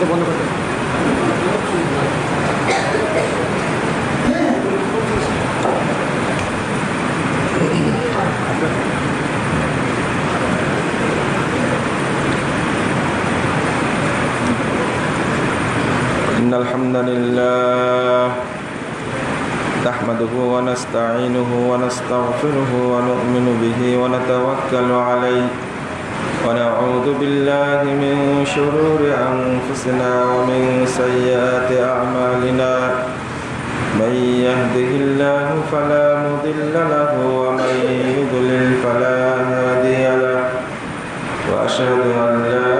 এটা বন্ধ করতে إن الحمد لله نحمده ونستعينه ونستغفره ونؤمن به ونتوكل عليه ونعوذ بالله من شرور أنفسنا ومن سيئات أعمالنا. من يهده الله فلا مضل له ومن يضلل فلا هادي له. وأشهد أن لا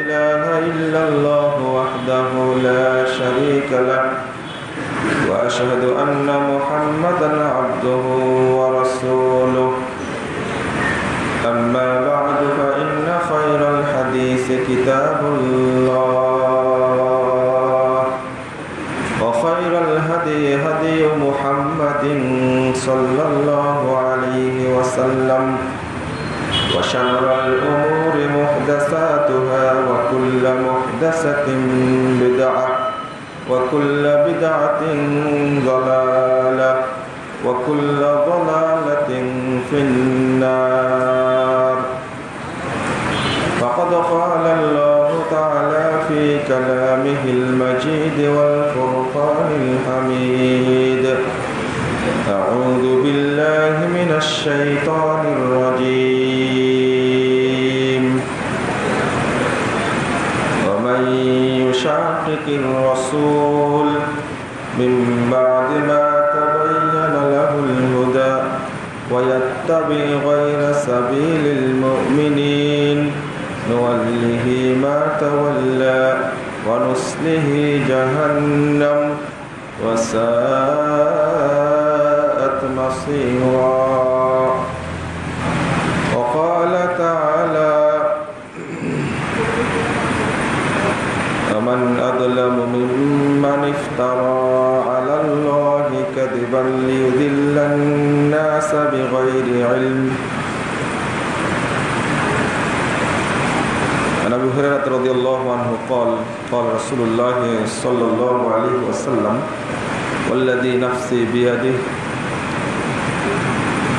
إله إلا الله وحده لا شريك له. وأشهد أن محمدا عبده وكل بدعة ضلالة وكل ضلالة في النار. فقد قال الله تعالى في كلامه المجيد والفرقان الحميد. أعوذ بالله من الشيطان ويتبع غير سبيل المؤمنين. نوله ما تولى ونصله جهنم وساءت مصيرا. هريرة رضي الله عنه قال قال رسول الله صلى الله عليه وسلم والذي نفسي بيده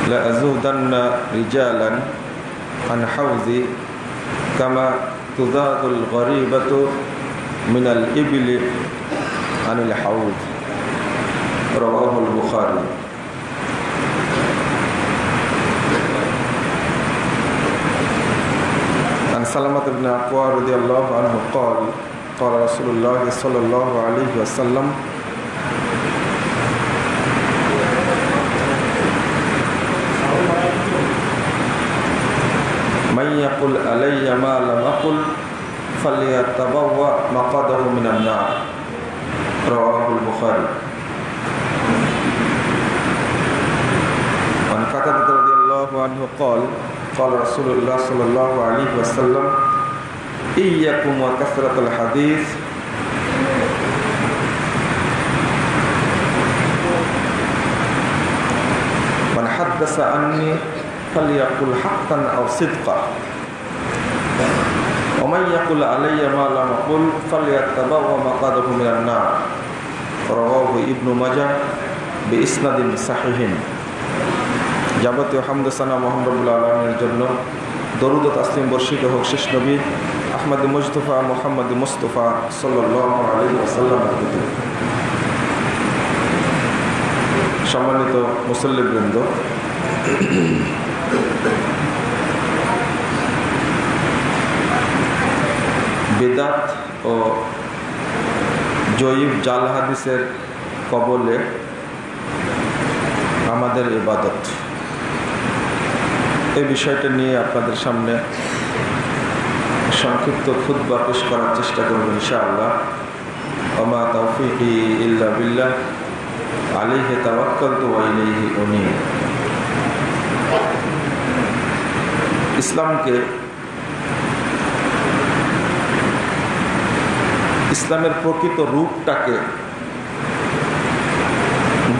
لأزودن رجالا عن حوزي كما تذاد الغريبة من الإبل عن الحوض. رواه البخاري. سلمة بن أقوى رضي الله عنه قال قال رسول الله صلى الله عليه وسلم من يقل علي ما لم أقل فليتبوأ مقعده من النار. رواه البخاري. عن قتادة رضي الله عنه قال قال رسول الله صلى الله عليه وسلم إياكم وكثرة الحديث. من حدث عني فليقل حقا أو صدقا. ومن يقل علي ما لم أقل فليتبوأ مقعده من النار. رواه ابن ماجه بإسناد صحيح. যাবতীয় হামদসানা মোহাম্মদুল্লাহ আলমের জন্য দরুদ তাসলিম বর্ষিত হোক শেষ নবী আহমদ মুস্তফা মোহাম্মদ মুস্তফা আসাল্লাম সম্মানিত মুসল্লিবৃন্দ, বেদাত ও জয়ীব জাল হাদিসের কবলে আমাদের ইবাদত। এই বিষয়টা নিয়ে আপনাদের সামনে সংক্ষিপ্ত খুদ্া পেশ করার চেষ্টা করব ইনশাআল্লাহ। ওমা তৌফিকি ইল্লা বিল্লাহ। আলিহে তাওয়াক্কাল তো উনি ইসলামকে ইসলামের প্রকৃত রূপটাকে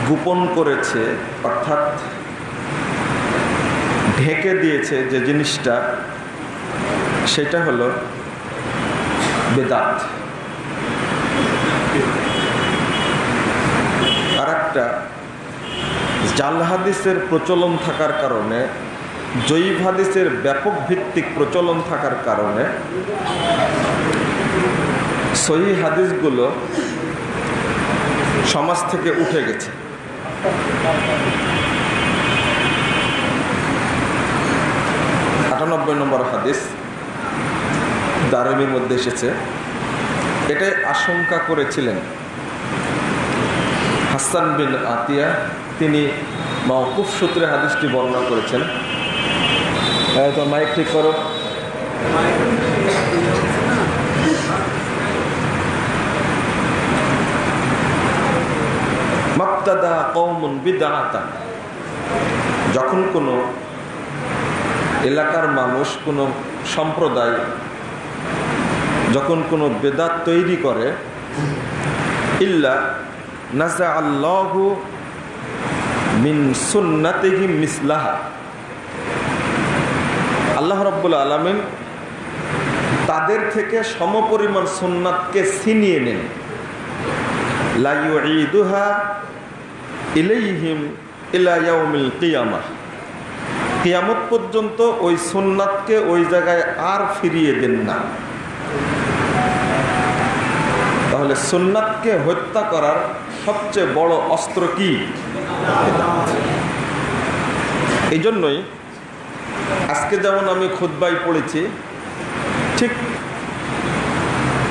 গোপন করেছে, অর্থাৎ ঢেকে দিয়েছে যে জিনিসটা, সেটা হলো বেদাত। আর একটা জাল হাদিসের প্রচলন থাকার কারণে জৈব হাদিসের ব্যাপক ভিত্তিক প্রচলন থাকার কারণে, সহি হাদিসগুলো সমাজ থেকে উঠে গেছে। আটানব্বই নম্বর হাদিস দারমির মধ্যে এসেছে। এটাই আশঙ্কা করেছিলেন। হাসান বিন আতিয়া, তিনি মৌকুফ সূত্রে হাদিসটি বর্ণনা করেছেন। তো মাইক ঠিক করো। মাক্তাদা কৌমন যখন কোনো এলাকার মানুষ কোনো সম্প্রদায় যখন কোনো বেদাত তৈরি করে, ইল্লা নাজা আল্লাহু মিন সুন্নাতেহি মিসলাহা। আল্লাহ রব্বুল আলমিন তাদের থেকে সমপরিমাণ সুন্নাতকে ছিনিয়ে নেন। লাইদুহা ইলাইহিম ইলাইয়াউমিল কিয়ামা। কিয়ামত পর্যন্ত ওই সুন্নাতকে ওই জায়গায় আর ফিরিয়ে দেন না। তাহলে সুন্নাতকে হত্যা করার সবচেয়ে বড় অস্ত্র কি? এই জন্যই আজকে যেমন আমি খুদ্বাই পড়েছি, ঠিক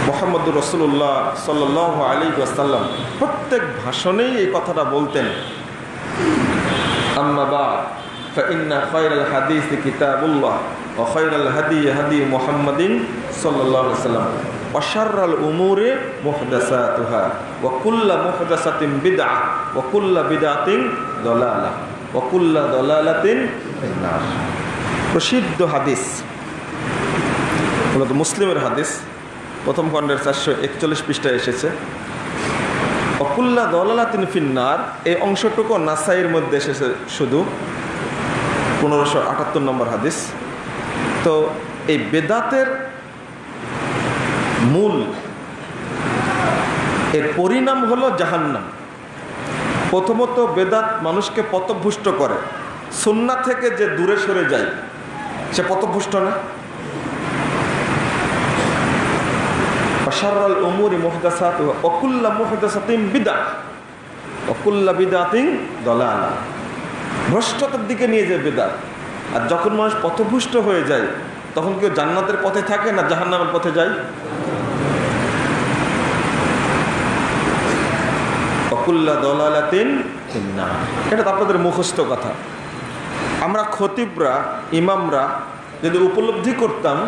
মোহাম্মদুর রসুল্লাহ সাল আলী আসাল্লাম প্রত্যেক ভাষণেই এই কথাটা বলতেন। আম্মাবা فإن خير الحديث كتاب الله وخير الهدي هدي محمد صلى الله عليه وسلم وشر الأمور محدثاتها وكل محدثة بدعة وكل بدعة ضلالة وكل ضلالة في النار প্রসিদ্ধ হাদিস মূলত মুসলিমের হাদিস প্রথম খণ্ডের চারশো একচল্লিশ পৃষ্ঠায় এসেছে অকুল্লা দলালা তিন ফিন্নার এই অংশটুকু নাসাইয়ের মধ্যে এসেছে শুধু পনেরোশো আটাত্তর নম্বর হাদিস। তো এই বেদাতের মূল এর পরিণাম হলো জাহান্নাম। প্রথমত বেদাত মানুষকে পথভুষ্ট করে। সন্না থেকে যে দূরে সরে যায়, সে পথভুষ্ট না। অসারাল উমুরি মোহদাসাত অকুল্লা মোহদাসাতিম বিদা অকুল্লা বিদাতিং দলালা। ভ্রষ্টতার দিকে নিয়ে যায় বেদাত। আর যখন মানুষ পথভুষ্ট হয়ে যায়, তখন কেউ জান্নাতের পথে থাকে না জাহান্নামের পথে যায়? অকুল্লা দলালাতিন এটা তো আপনাদের মুখস্থ কথা। আমরা খতিবরা, ইমামরা যদি উপলব্ধি করতাম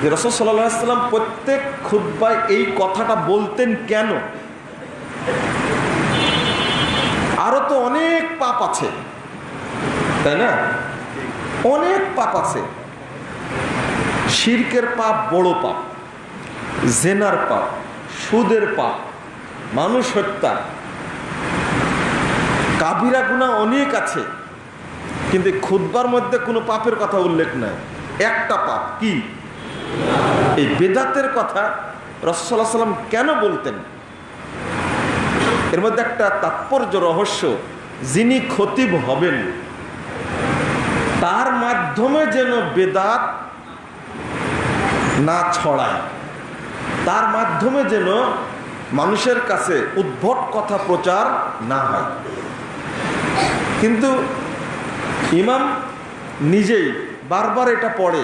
যে রসদ সাল্লাম প্রত্যেক খুদ্বায় এই কথাটা বলতেন কেন? আরও তো অনেক পাপ আছে। তাই না? অনেক পাপ আছে। শির্কের পাপ বড় পাপ, জেনার পাপ, সুদের পাপ, মানুষ হত্যা। কাবিরা গুণা অনেক আছে, কিন্তু খুদ্বার মধ্যে কোনো পাপের কথা উল্লেখ নাই। একটা পাপ কি? এই বেদাতের কথা রসল্লাহ সাল্লাম কেন বলতেন? এর মধ্যে একটা তাৎপর্য রহস্য, যিনি খতিব হবেন তার মাধ্যমে যেন বেদাত না ছড়ায়। তার মাধ্যমে যেন মানুষের কাছে উদ্ভট কথা প্রচার না হয়। কিন্তু ইমাম নিজেই বারবার এটা পড়ে,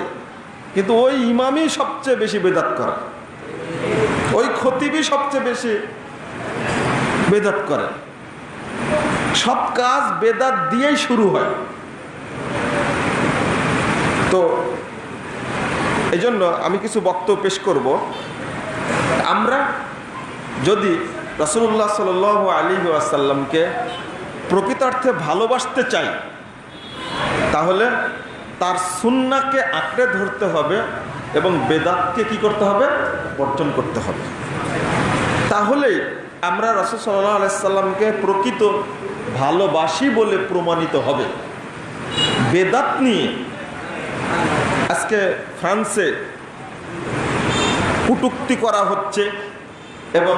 কিন্তু ওই ইমামই সবচেয়ে বেশি বেদাত করে। ওই খতিবই সবচেয়ে বেশি বেদাত করে। সব কাজ বেদাত দিয়েই শুরু হয়। তো এই জন্য আমি কিছু বক্তব্য পেশ করব। আমরা যদি রসুল্লাহ সাল আলী আসাল্লামকে প্রকৃতার্থে ভালোবাসতে চাই, তাহলে তার সুন্নাকে আঁকড়ে ধরতে হবে এবং বেদাতকে কি করতে হবে? বর্জন করতে হবে। তাহলেই আমরা রসুল সাল্লাহ আলাইসাল্লামকে প্রকৃত ভালোবাসি বলে প্রমাণিত হবে। বেদাত নিয়ে আজকে ফ্রান্সে কুটুক্তি করা হচ্ছে এবং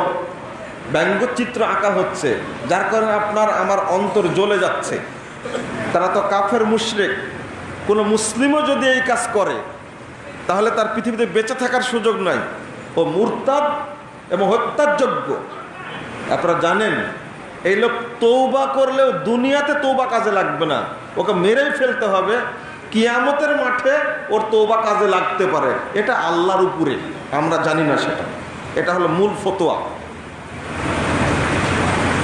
ব্যঙ্গচিত্র আঁকা হচ্ছে, যার কারণে আপনার আমার অন্তর জ্বলে যাচ্ছে। তারা তো কাফের মুশরেক। কোনো মুসলিমও যদি এই কাজ করে, তাহলে তার পৃথিবীতে বেঁচে থাকার সুযোগ নাই। ও মুরতাদ এবং হত্যার যোগ্য আপনারা জানেন, এই লোক তৌবা করলেও দুনিয়াতে তৌবা কাজে লাগবে না। ওকে মেরেই ফেলতে হবে। কিয়ামতের মাঠে ওর তৌবা কাজে লাগতে পারে। এটা আল্লাহর উপরে, আমরা জানি না সেটা। এটা হলো মূল ফতোয়া।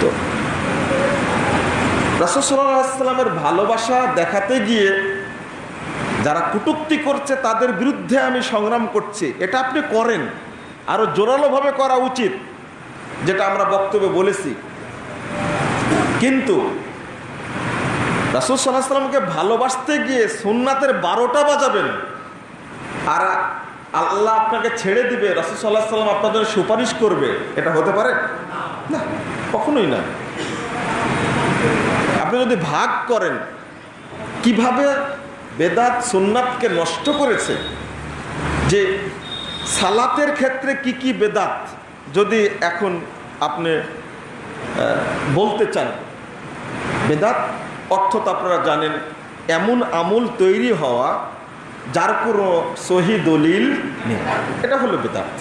তো রাসুসাল্লামের ভালোবাসা দেখাতে গিয়ে যারা কুটুক্তি করছে, তাদের বিরুদ্ধে আমি সংগ্রাম করছি। এটা আপনি করেন। আরও জোরালোভাবে করা উচিত, যেটা আমরা বক্তব্যে বলেছি। কিন্তু রাসুল সাল্লাহ সাল্লামকে ভালোবাসতে গিয়ে সুন্নাতের বারোটা বাজাবেন। আর আল্লাহ আপনাকে ছেড়ে দিবে, রাসুল সাল্লাহ সাল্লাম আপনাদের সুপারিশ করবে। এটা হতে পারে? না, কখনোই না। আপনি যদি ভাগ করেন, কীভাবে বেদাত সুন্নাতকে নষ্ট করেছে? যে সালাতের ক্ষেত্রে কি কি বেদাত? যদি এখন আপনি বলতে চান, বেদাত অর্থ তো আপনারা জানেন, এমন আমল তৈরি হওয়া যার কোনো সহি দলিল নেই। এটা হলো বেদাত,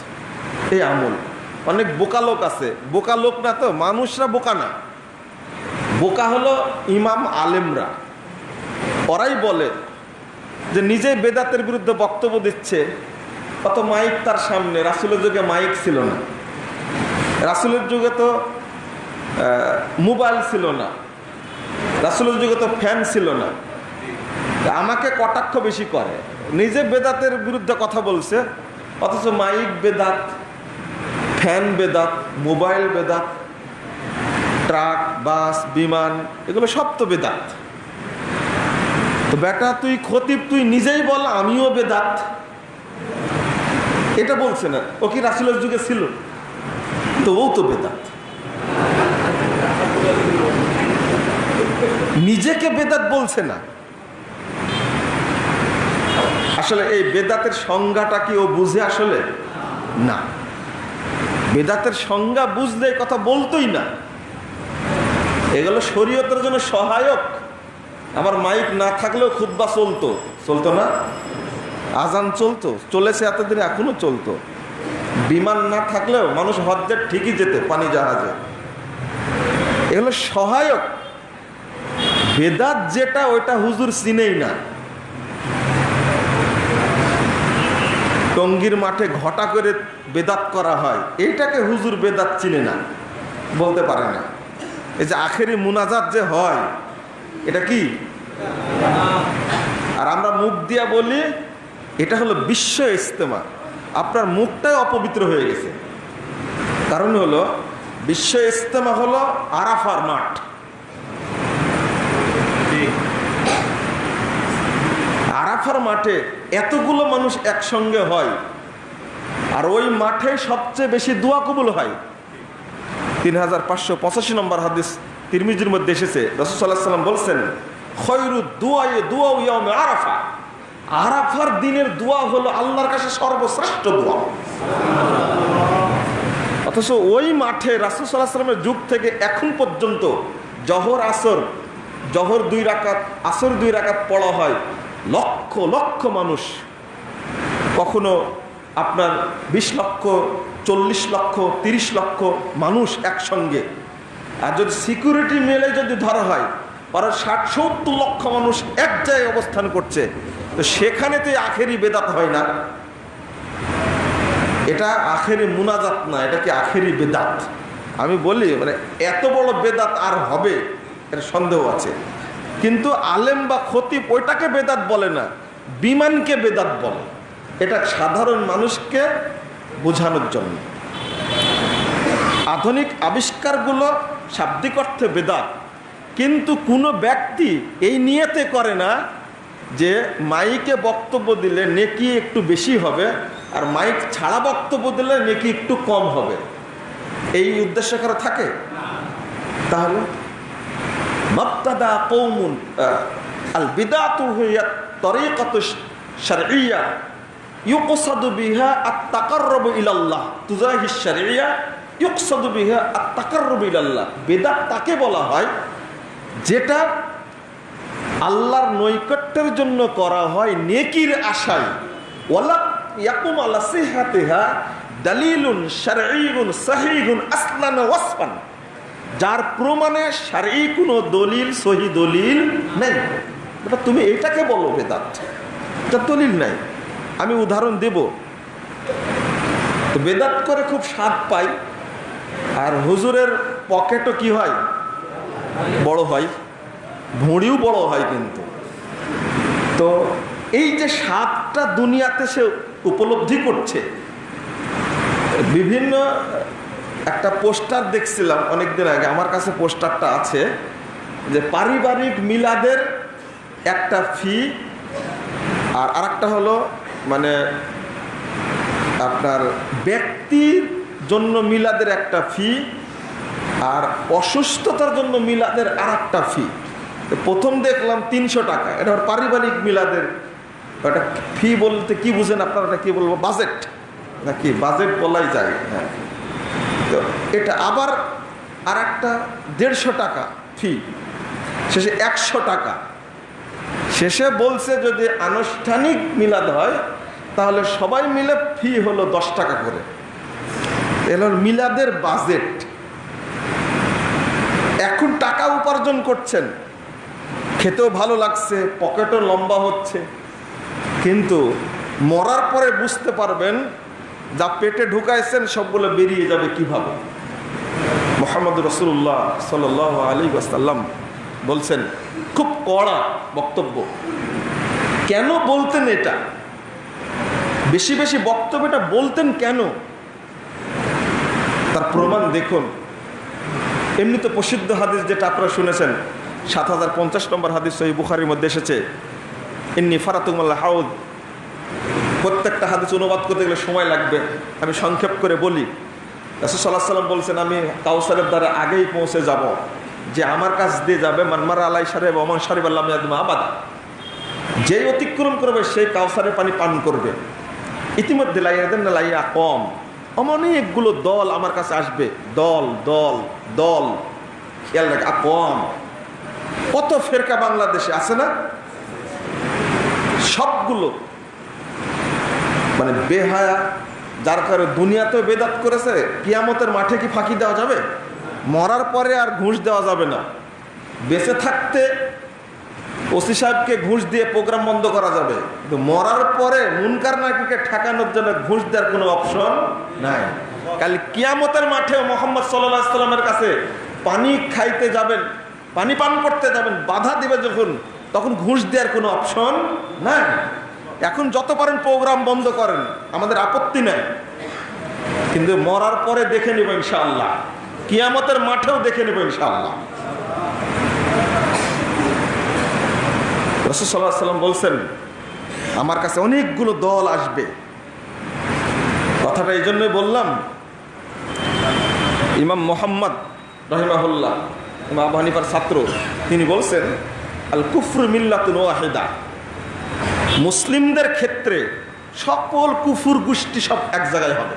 এই আমল। অনেক বোকা লোক আছে। বোকা লোক না তো, মানুষরা বোকা না। বোকা হলো ইমাম আলেমরা। ওরাই বলে যে নিজেই বেদাতের বিরুদ্ধে বক্তব্য দিচ্ছে, অত মাইক তার সামনে। রাসুলের যুগে মাইক ছিল না। রাসুলের যুগে তো মোবাইল ছিল না। রাসুলের যুগে তো ফ্যান ছিল না। আমাকে কটাক্ষ বেশি করে। নিজে বেদাতের বিরুদ্ধে কথা বলছে, অথচ মাইক বেদাত ফ্যান বেদাত, মোবাইল বেদাত, ট্রাক, বাস, বিমান, এগুলো সব তো বেদাত। তো বেটা, তুই খতিব, তুই নিজেই বল, আমিও বেদাত। এটা বলছে না। ও কি রাসুলের যুগে ছিল? তো ও তো বেদাত। নিজেকে বেদাত বলছে না। আসলে এই বেদাতের সংজ্ঞাটা কি ও বুঝে আসলে? না। বেদাতের সংজ্ঞা বুঝলে কথা বলতোই না। এগুলো শরীয়তের জন্য সহায়ক। আমার মাইক না থাকলেও খুদ্া চলতো। চলতো না? আজান চলতো। চলেছে এতদিন, এখনও চলতো। বিমান না থাকলেও মানুষ হজ্জের ঠিকই যেতে, পানি জাহাজে। এগুলো সহায়ক। বেদাত যেটা, ওইটা হুজুর চিনেই না। টঙ্গির মাঠে ঘটা করে বেদাত করা হয়, এইটাকে হুজুর বেদাত চিনে না, বলতে পারে না। এই যে আখেরি মুনাজাত যে হয়, এটা কি? আর আমরা মুখ দিয়া বলি, এটা হলো বিশ্ব ইস্তেমা আপনার মুখটাই অপবিত্র হয়ে গেছে। কারণ হলো, বিশ্ব ইস্তেমা হলো আরাফার মাঠ। আরাফার মাঠে এতগুলো মানুষ একসঙ্গে হয়, আর ওই মাঠে সবচেয়ে বেশি দোয়া কবুল হয়। তিন হাজার পাঁচশো পঁচাশি নম্বর হাদিস তিরমিজির মধ্যে এসেছে। রসুল্লাহ সাল্লাম বলছেন খয়রু দোয়াই দোয়া ইয়ামে আরাফা। আরাফার দিনের দোয়া হলো আল্লাহর কাছে সর্বশ্রেষ্ঠ দোয়া। অথচ ওই মাঠে রাসুল সাল্লাহ যুগ থেকে এখন পর্যন্ত জহর আসর, জহর দুই রাকাত, আসর দুই রাকাত পড়া হয়। লক্ষ লক্ষ মানুষ কখনো আপনার বিশ লক্ষ, চল্লিশ লক্ষ, তিরিশ লক্ষ মানুষ একসঙ্গে। আর যদি সিকিউরিটি মেলে যদি ধরা হয়, ওরা ষাট, সত্তর লক্ষ মানুষ এক জায়গায় অবস্থান করছে। তো সেখানে তো আখেরি বেদাত হয় না। এটা আখেরি মুনাজাত না, এটা কি আখেরি বেদাত? আমি বলি মানে এত বড় বেদাত আর হবে এটা সন্দেহ আছে। কিন্তু আলেম বা খতিব ওইটাকে বেদাত বলে না, বিমানকে বেদাত বলে। এটা সাধারণ মানুষকে বোঝানোর জন্য। আধুনিক আবিষ্কারগুলো শাব্দিক অর্থে বেদাত, কিন্তু কোনো ব্যক্তি এই নিয়েতে করে না যে মাইকে বক্তব্য দিলে নেকি একটু বেশি হবে আর মাইক ছাড়া বক্তব্য দিলে নেকি একটু কম হবে। এই উদ্দেশ্য কারও থাকে? তাহলে মক্তাদা কৌমুন আল বিদাতু হইয়া তরিকত শারইয়া ইউকসাদু বিহা আত্মাকাররব ইলাল্লাহ। তুজাহি শারিয়া ইউকসাদু বিহা আত্মাকাররব ইলাল্লাহ। বেদাত তাকে বলা হয়, যেটা আল্লাহর নৈকট্যের জন্য করা হয় নেকির আশায়। ওয়ালা ইয়াকুম আলা সিহাতিহা দালিলুন শারঈগুন সাহিগুন আসলান ওয়াসফান। যার প্রমাণে শারঈ কোনো দলিল, সহি দলিল নেই। এটা তুমি এটাকে বলো বেদাত। এটা দলিল নাই। আমি উদাহরণ দেব। তো বেদাত করে খুব স্বাদ পাই। আর হুজুরের পকেটও কি হয়? বড় হয়। ভুঁড়িও বড় হয় কিন্তু। তো এই যে স্বাদটা দুনিয়াতে সে উপলব্ধি করছে, বিভিন্ন একটা পোস্টার দেখছিলাম অনেকদিন আগে, আমার কাছে পোস্টারটা আছে যে পারিবারিক মিলাদের একটা ফি, আর আরেকটা হলো মানে আপনার ব্যক্তির জন্য মিলাদের একটা ফি, আর অসুস্থতার জন্য মিলাদের আর একটা ফি প্রথম দেখলাম তিনশো টাকা। এটা পারিবারিক মিলাদের ওটা ফি বলতে কি বুঝেন আপনারা কি বলব? বাজেট? নাকি বাজেট বলাই যায়? হ্যাঁ। তো এটা আবার আর একটা দেড়শো টাকা ফি শেষে একশো টাকা। শেষে বলছে যদি আনুষ্ঠানিক মিলাদ হয়, তাহলে সবাই মিলে ফি হলো দশ টাকা করে। এলো মিলাদের বাজেট এখন টাকা উপার্জন করছেন। খেতেও ভালো লাগছে পকেটও লম্বা হচ্ছে। কিন্তু মরার পরে বুঝতে পারবেন যা পেটে ঢুকাইছেন, সবগুলো বেরিয়ে যাবে কীভাবে? মোহাম্মদ রসুল্লাহ সাল আলী ওয়াসাল্লাম বলছেন, খুব কড়া বক্তব্য। কেন বলতেন এটা? বেশি বেশি বক্তব্যটা বলতেন কেন? তার প্রমাণ দেখুন। এমনি তো প্রসিদ্ধ হাদিস যেটা আপনারা শুনেছেন, সাত হাজার পঞ্চাশ নম্বর হাদিস সহি বুখারির মধ্যে এসেছে এমনি ফারাতুমাল্লাহ হাউদ প্রত্যেকটা হাদিস অনুবাদ করতে গেলে সময় লাগবে। আমি সংক্ষেপ করে বলি। রাসুসাল্লাহ সাল্লাম বলছেন, আমি কাউসারের দ্বারা আগেই পৌঁছে যাব। যে আমার কাছ দিয়ে যাবে মানমারা আলাই সাহেব অমন সাহেব আল্লাহ আবাদ। যেই অতিক্রম করবে, সেই কাউসারের পানি পান করবে। ইতিমধ্যে লাইয়া দেন না লাইয়া কম অনেকগুলো দল আমার কাছে আসবে। দল দল দল। খেয়াল রাখ কম কত ফেরকা বাংলাদেশে আছে না? সবগুলো মানে বেহায়া, যার কারণে দুনিয়াতেও বেদাত করেছে, কিয়ামতের মাঠে কি ফাঁকি দেওয়া যাবে? মরার পরে আর ঘুষ দেওয়া যাবে না। বেঁচে থাকতে ওসি সাহেবকে ঘুষ দিয়ে প্রোগ্রাম বন্ধ করা যাবে। কিন্তু মরার পরে মুনকার নাকিকে ঠেকানোর জন্য ঘুষ দেওয়ার কোনো অপশন নাই। কাল কিয়ামতের মাঠে মোহাম্মদ সাল্লাহ সাল্লামের কাছে পানি খাইতে যাবেন, পানি পান করতে যাবেন, বাধা দিবে যখন, তখন ঘুষ দেওয়ার কোনো অপশন নাই। এখন যত পারেন প্রোগ্রাম বন্ধ করেন, আমাদের আপত্তি নাই। কিন্তু মরার পরে দেখে নেব ইনশাআল্লাহ। কিয়ামতের মাঠেও দেখে নেব ইনশাআল্লাহ। রসুসাল্লাহ সাল্লাম বলছেন, আমার কাছে অনেকগুলো দল আসবে। কথাটা এই জন্যই বললাম, ইমাম মোহাম্মদ রহিমাহুল্লাহ, ইমাম আবু হানিফার ছাত্র, তিনি বলছেন আল কুফর মিল্লাতুন ওয়াহেদা। মুসলিমদের ক্ষেত্রে সকল কুফুর গোষ্ঠী সব এক জায়গায় হবে।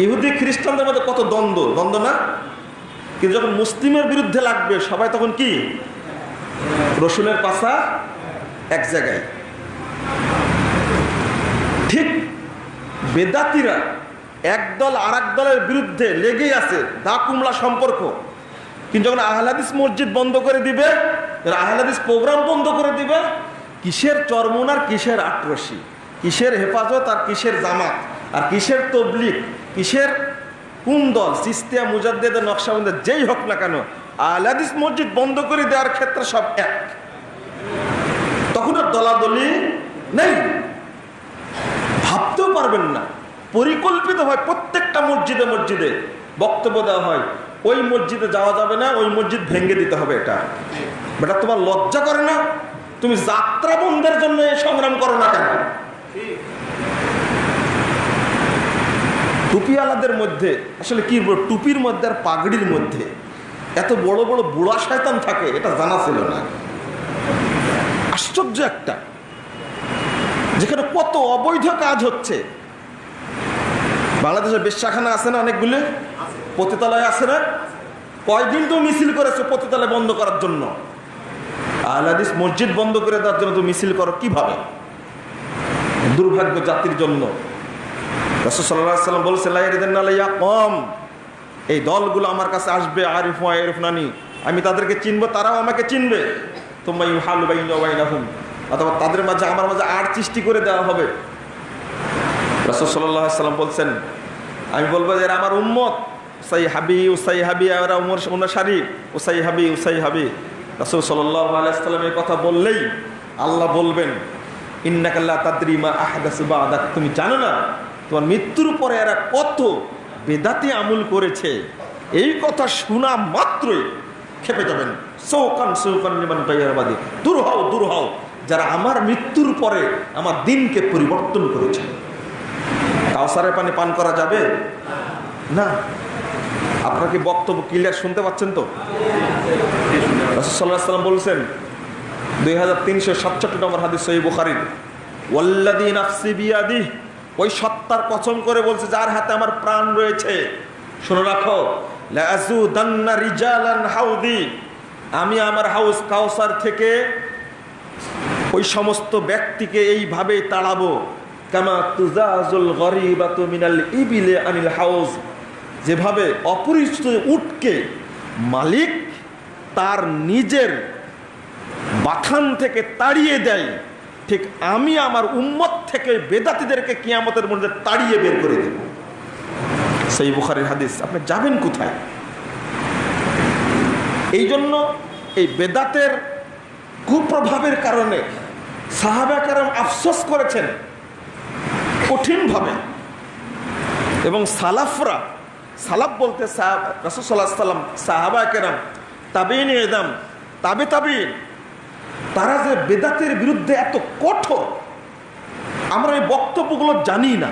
ইহুদি, খ্রিস্টানদের মধ্যে কত দ্বন্দ্ব? দ্বন্দ্ব না? কিন্তু যখন মুসলিমের বিরুদ্ধে লাগবে, সবাই তখন কি? রসুনের পাশা এক জায়গায়। ঠিক বেদাতিরা একদল আর দলের বিরুদ্ধে লেগেই আছে দা কুমলা সম্পর্ক। কিন্তু যখন আহলাদিস মসজিদ বন্ধ করে দিবে আহলাদিস প্রোগ্রাম বন্ধ করে দিবে কিসের চরমন আর কিসের আটরসি কিসের হেফাজত আর কিসের জামাত? আর কিসের তবলিক কিসের কোন দল? সিস্তিয়া মুজাদ্দেদের নকশাবন্দের যেই হোক না কেন আহলাদিস মসজিদ বন্ধ করে দেওয়ার ক্ষেত্রে সব এক। তখন আর দলাদলি নেই। ভাবতেও পারবেন না। পরিকল্পিত হয় প্রত্যেকটা মসজিদে মসজিদে বক্তব্য দেওয়া হয়, ওই মসজিদে যাওয়া যাবে না, ওই মসজিদ ভেঙে দিতে হবে এটা। বেটা, তোমার লজ্জা করে না? তুমি যাত্রা বন্ধের জন্য সংগ্রাম করো না কেন? টুপিওয়ালাদের মধ্যে আসলে কি টুপির মধ্যে আর পাগড়ির মধ্যে এত বড় বড় বুড়া শয়তান থাকে এটা জানা ছিল না। আশ্চর্য একটা। যেখানে কত অবৈধ কাজ হচ্ছে। বাংলাদেশের বেশ্যাখানা আছে না অনেকগুলো? পতিতালয় আছে না? কয়দিন তো মিছিল করেছে পতিতালয় বন্ধ করার জন্য? আহলাদিস মসজিদ বন্ধ করে দেওয়ার জন্য তুমি মিছিল করো, কীভাবে? দুর্ভাগ্য জাতির জন্য। রসদাল্লাম বলছে লাইয়া কম এই দলগুলো আমার কাছে আসবে, আরিফ আরিফ নানি। আমি তাদেরকে চিনবো, তারাও আমাকে চিনবে। তোমাই হাল বাইন বাইনাহুম। অথবা তাদের মাঝে, আমার মাঝে আর সৃষ্টি করে দেওয়া হবে। রসদ সাল্লাম বলছেন, আমি বলব যে আমার উম্মত। উসাই হাবি উসাই হাবি এরা উমর অনুসারী উসাই হাবি উসাই হাবি রসুল সাল্লাহ আলাইসাল্লাম এই কথা বললেই আল্লাহ বলবেন ইন্নাকাল্লা তাদ্রিমা আহাদাসুবা আদাক তুমি জানো না, তোমার মৃত্যুর পরে এরা কত বেদাতি আমুল করেছে। এই কথা শোনা মাত্রই খেপে যাবেন। সৌকান সৌকান নিমান দূর হও দূর হও। যারা আমার মৃত্যুর পরে আমার দিনকে পরিবর্তন করেছে। কাউসারের পানি পান করা যাবে? না। আপনার কি বক্তব্য ক্লিয়ার শুনতে পাচ্ছেন তো? রসদাল্লাহ সাল্লাম বলছেন, দুই হাজার তিনশো সাতষট্টি নম্বর হাদিস সহি বুখারির ওয়াল্লাদিন আফসি বিয়াদি ওই সত্তার কসম করে বলছে, যার হাতে আমার প্রাণ রয়েছে। শুনে রাখো হাউদি আমি আমার হাউস কাউসার থেকে ওই সমস্ত ব্যক্তিকে এইভাবে তাড়াবো, কামা তুজাজুল গরিবাত মিনাল ইবিলে আনিল হাউস যেভাবে অপরিচিত উটকে মালিক তার নিজের বাথান থেকে তাড়িয়ে দেয়। ঠিক আমি আমার উম্মত থেকে বেদাতিদেরকে কিয়ামতের মধ্যে তাড়িয়ে বের করে দেব। সেই বুখারের হাদিস, আপনি যাবেন কোথায়? এই জন্য এই বেদাতের কুপ্রভাবের কারণে সাহাবা কারণ আফসোস করেছেন, কঠিনভাবে। এবং সালাফরা, সালাফ বলতে সাহাব রসসাল্লাহ সাল্লাম সাহাবা তাবিন এদাম তাবে তাবিন। তারা যে বেদাতের বিরুদ্ধে এত কঠোর, আমরা এই বক্তব্যগুলো জানি না।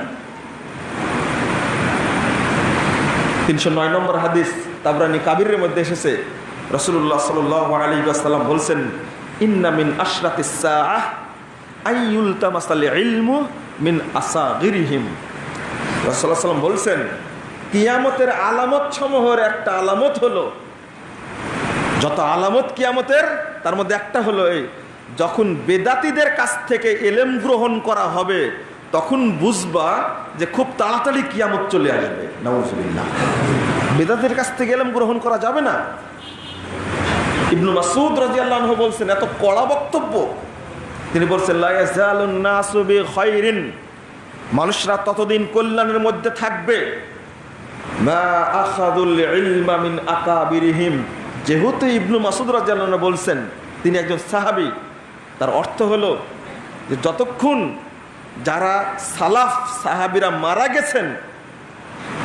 তিনশো নয় নম্বর হাদিস তাবরানি কাবিরের মধ্যে এসেছে। রসুল্লাহ সাল আলী আসাল্লাম বলছেন ইন্নামিন আশরাত আইউল তামাসাল ইলমু মিন আসা গিরিহিম বলছেন, কিয়ামতের আলামত সমূহের একটা আলামত হলো যত আলামত কিয়ামতের, তার মধ্যে একটা হলো এই, যখন বেদাতিদের কাছ থেকে এলেম গ্রহণ করা হবে, তখন বুঝবা যে খুব তাড়াতাড়ি কিয়ামত চলে আসবে। নওয়াজুবিল্লাহ বেদাতের কাছ থেকে এলেম গ্রহণ করা যাবে না। ইবনু মাসুদ রাজিয়াল্লাহ বলছেন, এত কড়া বক্তব্য। তিনি বলছেন মানুষরা ততদিন কল্যাণের মধ্যে থাকবে। যেহেতু ইবনু মাসুদ রাজিয়াল্লাহ বলছেন, তিনি একজন সাহাবি, তার অর্থ হলো যে যতক্ষণ যারা সালাফ সাহাবিরা মারা গেছেন,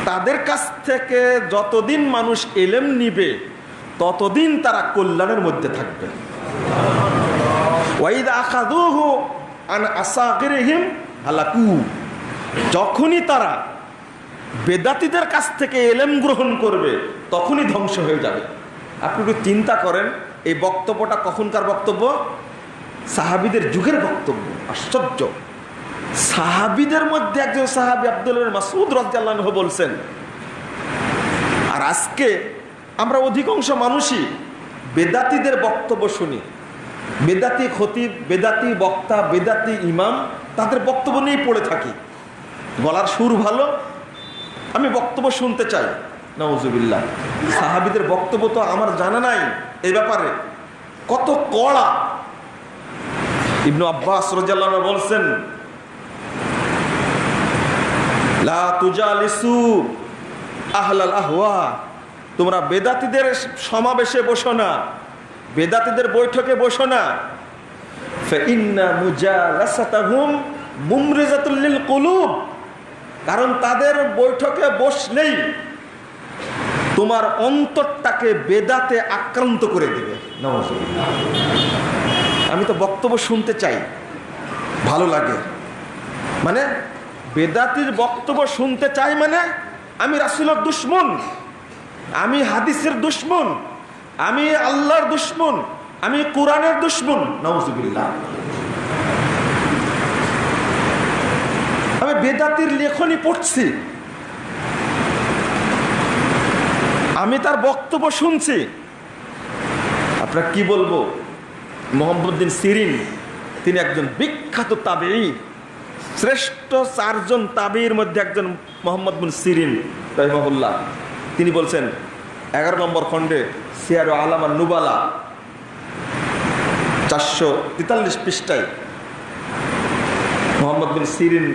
তাদের কাছ থেকে যতদিন মানুষ এলেম নিবে, ততদিন তারা কল্যাণের মধ্যে থাকবে। যখনই তারা বেদাতিদের কাছ থেকে এলেম গ্রহণ করবে, তখনই ধ্বংস হয়ে যাবে। আপনি একটু চিন্তা করেন, এই বক্তব্যটা কখনকার বক্তব্য? সাহাবিদের যুগের বক্তব্য, আশ্চর্য। সাহাবিদের মধ্যে একজন সাহাবি আব্দুল মাসুদ রাজ্লাহ বলছেন, আর আজকে আমরা অধিকাংশ মানুষই বেদাতিদের বক্তব্য শুনি। বেদাতি খতিব, বেদাতি বক্তা, বেদাতি ইমাম, তাদের বক্তব্য নিয়েই পড়ে থাকি। গলার সুর ভালো, আমি বক্তব্য শুনতে চাই। নওয়াজুবিল্লাহ সাহাবিদের বক্তব্য তো আমার জানা নাই এই ব্যাপারে। কত কড়া। ইবনু আব্বাস রাজাল্লাহ বলছেন তোমরা বেদাতিদের সমাবেশে বসো না, বেদাতিদের বৈঠকে বসো না। কারণ তাদের বৈঠকে বসলেই তোমার অন্তরটাকে বেদাতে আক্রান্ত করে দিবে। আমি তো বক্তব্য শুনতে চাই। ভালো লাগে। মানে বেদাতির বক্তব্য শুনতে চাই মানে আমি রাসুলের দুশ্মন, আমি হাদিসের দুশ্মন, আমি আল্লাহর দুশ্মন, আমি কোরআনের দুশ্মন। নওয়াজুবিল্লাহ আমি বেদাতির লেখনী পড়ছি। আমি তার বক্তব্য শুনছি। আপনার কি বলব? মোহাম্মদ্দিন সিরিন, তিনি একজন বিখ্যাত তাবেই শ্রেষ্ঠ চারজন তাবির মধ্যে একজন মোহাম্মদ বিন সিরিন, রহমহুল্লাহ। তিনি বলছেন, এগারো নম্বর খণ্ডে সিয়ার আলামা নুবালা চারশো তেতাল্লিশ পৃষ্ঠায় মোহাম্মদ বিন সিরিন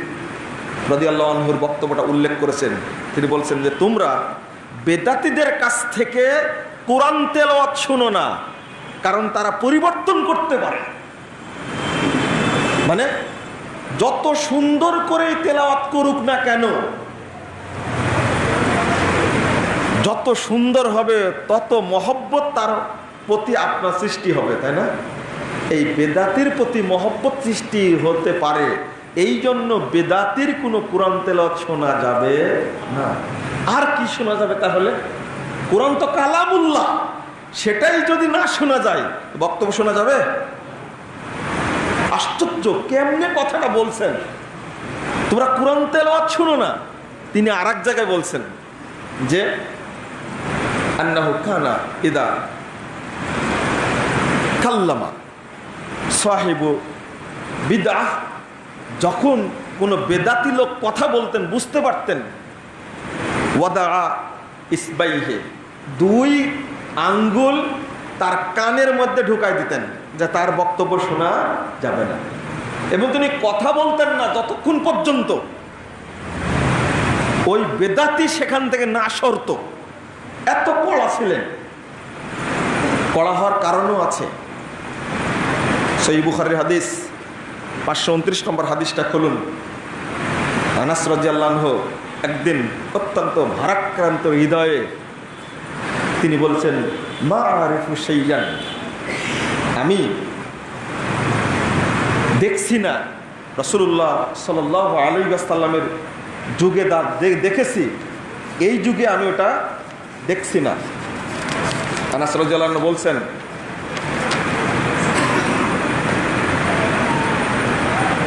রদি আল্লাহর বক্তব্যটা উল্লেখ করেছেন। তিনি বলছেন যে, তোমরা বেদাতিদের কাছ থেকে কোরআন তেলাওয়াত শোনো না, কারণ তারা পরিবর্তন করতে পারে। মানে যত সুন্দর করে তেলাওয়াত করুক না কেন, যত সুন্দর হবে তত মহব্বত তার প্রতি আপনার সৃষ্টি হবে, তাই না? এই বেদাতির প্রতি মহব্বত সৃষ্টি হতে পারে এই জন্য বেদাতির কোনো কোরআন তেলাওয়াত শোনা যাবে না। আর কি শোনা যাবে তাহলে? কোরআন তো কালামুল্লাহ। সেটাই যদি না শোনা যায়, বক্তব্য শোনা যাবে? আশ্চর্য, কেমনে কথাটা বলছেন? তোমরা কোরআন তেলাওয়াত শুনো না। তিনি আর এক জায়গায় বলছেন যে কানা ইদা সাহেবু যখন কোনো বেদাতি লোক কথা বলতেন, বুঝতে পারতেন ইসবাইহে। দুই আঙ্গুল তার কানের মধ্যে ঢুকাই দিতেন, যে তার বক্তব্য শোনা যাবে না। এবং তিনি কথা বলতেন না যতক্ষণ পর্যন্ত। ওই বেদাতি সেখান থেকে না সরত। এত কড়া ছিলেন। কড়া হওয়ার কারণও আছে। সেই বুখারের হাদিস, পাঁচশো উনত্রিশ নম্বর হাদিসটা খুলুন। আনাস রাজিয়াল্লাহ একদিন অত্যন্ত ভারাক্রান্ত হৃদয়ে তিনি বলছেন মা আরিফু সেইয়ান আমি দেখছি না রসুল্লাহ সাল আলী আসাল্লামের যুগে দা দেখেছি, এই যুগে আমি ওটা দেখছি না। আনাস রাজিয়াল্লাহ বলছেন,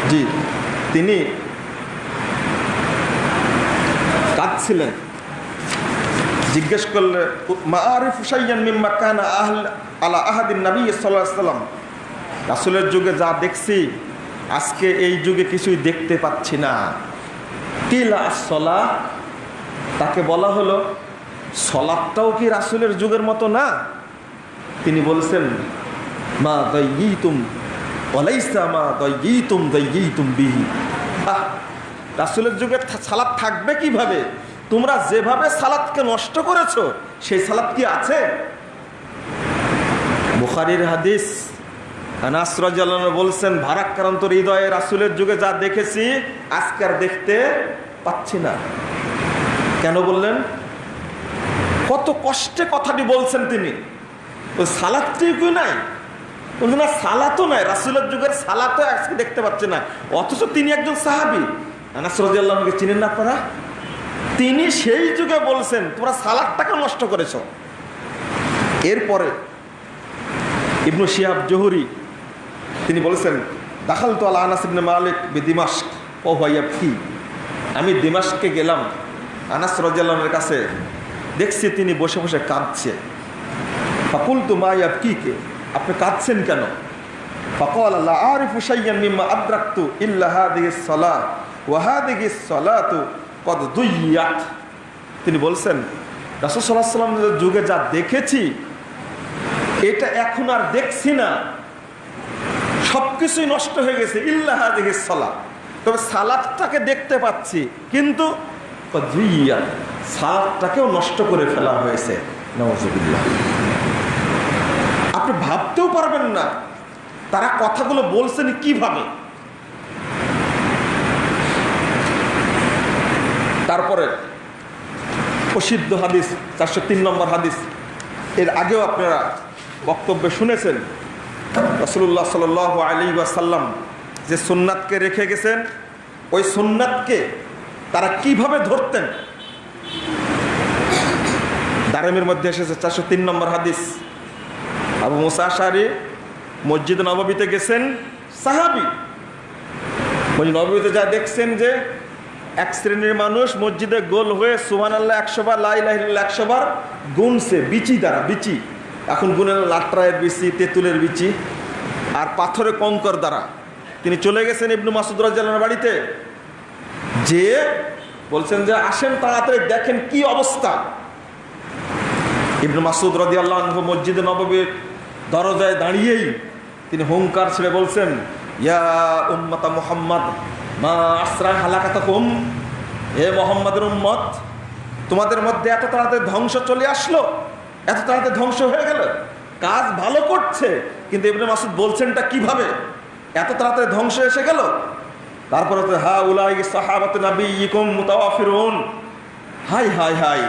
জি, তিনি কাঁদছিলেন জিজ্ঞেস করলে, মাআরিফ হুসাইয়ান মিম্মা কানা আহল, আলা আহাদিন নবী সাল্লাম। রাসূলের যুগে যা দেখছি, আজকে এই যুগে কিছুই দেখতে পাচ্ছি না। কিলা সলা তাকে বলা হলো সলাপটাও কি রাসূলের যুগের মতো না? তিনি বলছেন, মা দাইয়িতুম, ওয়ালাইসা মা দাইয়িতুম তুম বিহি। আহ, রাসূলের যুগে সালাত থাকবে কীভাবে? তোমরা যেভাবে সালাদকে নষ্ট করেছ, সেই সালাদ কি আছে? বুখারির হাদিস বলছেন ভারাক্রান্ত হৃদয়ে রাসুলের যুগে যা দেখেছি, আজকে আর দেখতে পাচ্ছি না। কেন বললেন? কত কষ্টে কথাটি বলছেন তিনি। ওই সালাদটিও নাই? বলছেন, না সালাতও নাই, রাসুলের যুগের সালাতও আজকে দেখতে পাচ্ছে না। অথচ তিনি একজন সাহাবি। আনাসরাজ আল্লাহকে চিনেন না আপনারা? তিনি সেই যুগে বলছেন, তোমরা সালাদটাকে নষ্ট করেছ। এরপরে ইবনু শিহাব জহুরি, তিনি বলেছেন দাখাল তো আল্লাহ আনাস মালিক বে দিমাস্ক ও ভাইয়া ফি। আমি দিমাস্ককে গেলাম, আনাস রাজ্লামের কাছে, দেখছি তিনি বসে বসে কাঁদছে। ফাকুল তো মাইয়া কি কে আপনি কাঁদছেন কেন? ফকল আল্লাহ আরিফ হুসাইয়ান মিম্মা আদ্রাক্তু ইল্লাহা দিহিস সলা ওয়াহা দিহিস সলাতু কত দুইয়াত তিনি বলছেন, রাসুল সাল্লাহ যুগে যা দেখেছি, এটা এখন আর দেখছি না। সব কিছুই নষ্ট হয়ে গেছে ইল্লাহা তবে সালাদটাকে দেখতে পাচ্ছি, কিন্তু সালাদটাকেও নষ্ট করে ফেলা হয়েছে। নওয়াজুবিল্লাহ আপনি ভাবতেও পারবেন না, তারা কথাগুলো বলছেন কীভাবে? তারপরে প্রসিদ্ধ হাদিস, চারশো তিন নম্বর হাদিস। এর আগেও আপনারা বক্তব্য শুনেছেন রসুল্লাহ সাল আলী সাল্লাম যে সুন্নাতকে রেখে গেছেন, ওই সুন্নাতকে তারা কীভাবে ধরতেন? দারেমের মধ্যে এসেছে চারশো তিন নম্বর হাদিস। আবু মুসাশারি মসজিদ নবমীতে গেছেন, সাহাবি। মসজিদ নবমীতে যা দেখছেন যে এক শ্রেণির মানুষ মসজিদে গোল হয়ে সুমান আল্লাহ একশো বার লাই একশো বার গুনছে, বিচি দ্বারা বিচি। এখন গুনে লাট্রায়ের বিচি, তেঁতুলের বিচি, আর পাথরে কঙ্কর দ্বারা। তিনি চলে গেছেন ইবনু মাসুদ রাজ্জালার বাড়িতে। যে বলছেন যে, আসেন তাড়াতাড়ি দেখেন কি অবস্থা। ইবনু মাসুদ রদি আল্লাহ মসজিদে নববীর দরজায় দাঁড়িয়েই তিনি হুঙ্কার ছেড়ে বলছেন, ইয়া উম্মতা মুহাম্মদ মা আশ্রায় হালাকাতা কুম হে মোহাম্মদের উম্মত, তোমাদের মধ্যে এত তাড়াতাড়ি ধ্বংস চলে আসলো, এত তাড়াতাড়ি ধ্বংস হয়ে গেল, কাজ ভালো করছে, কিন্তু ইবনে মাসুদ বলছেনটা কীভাবে? এত তাড়াতাড়ি ধ্বংস এসে গেল। তারপরে তো হা উলাই সাহাবাত নবী ইকুম মুতাওয়াফিরুন। হাই হাই হাই,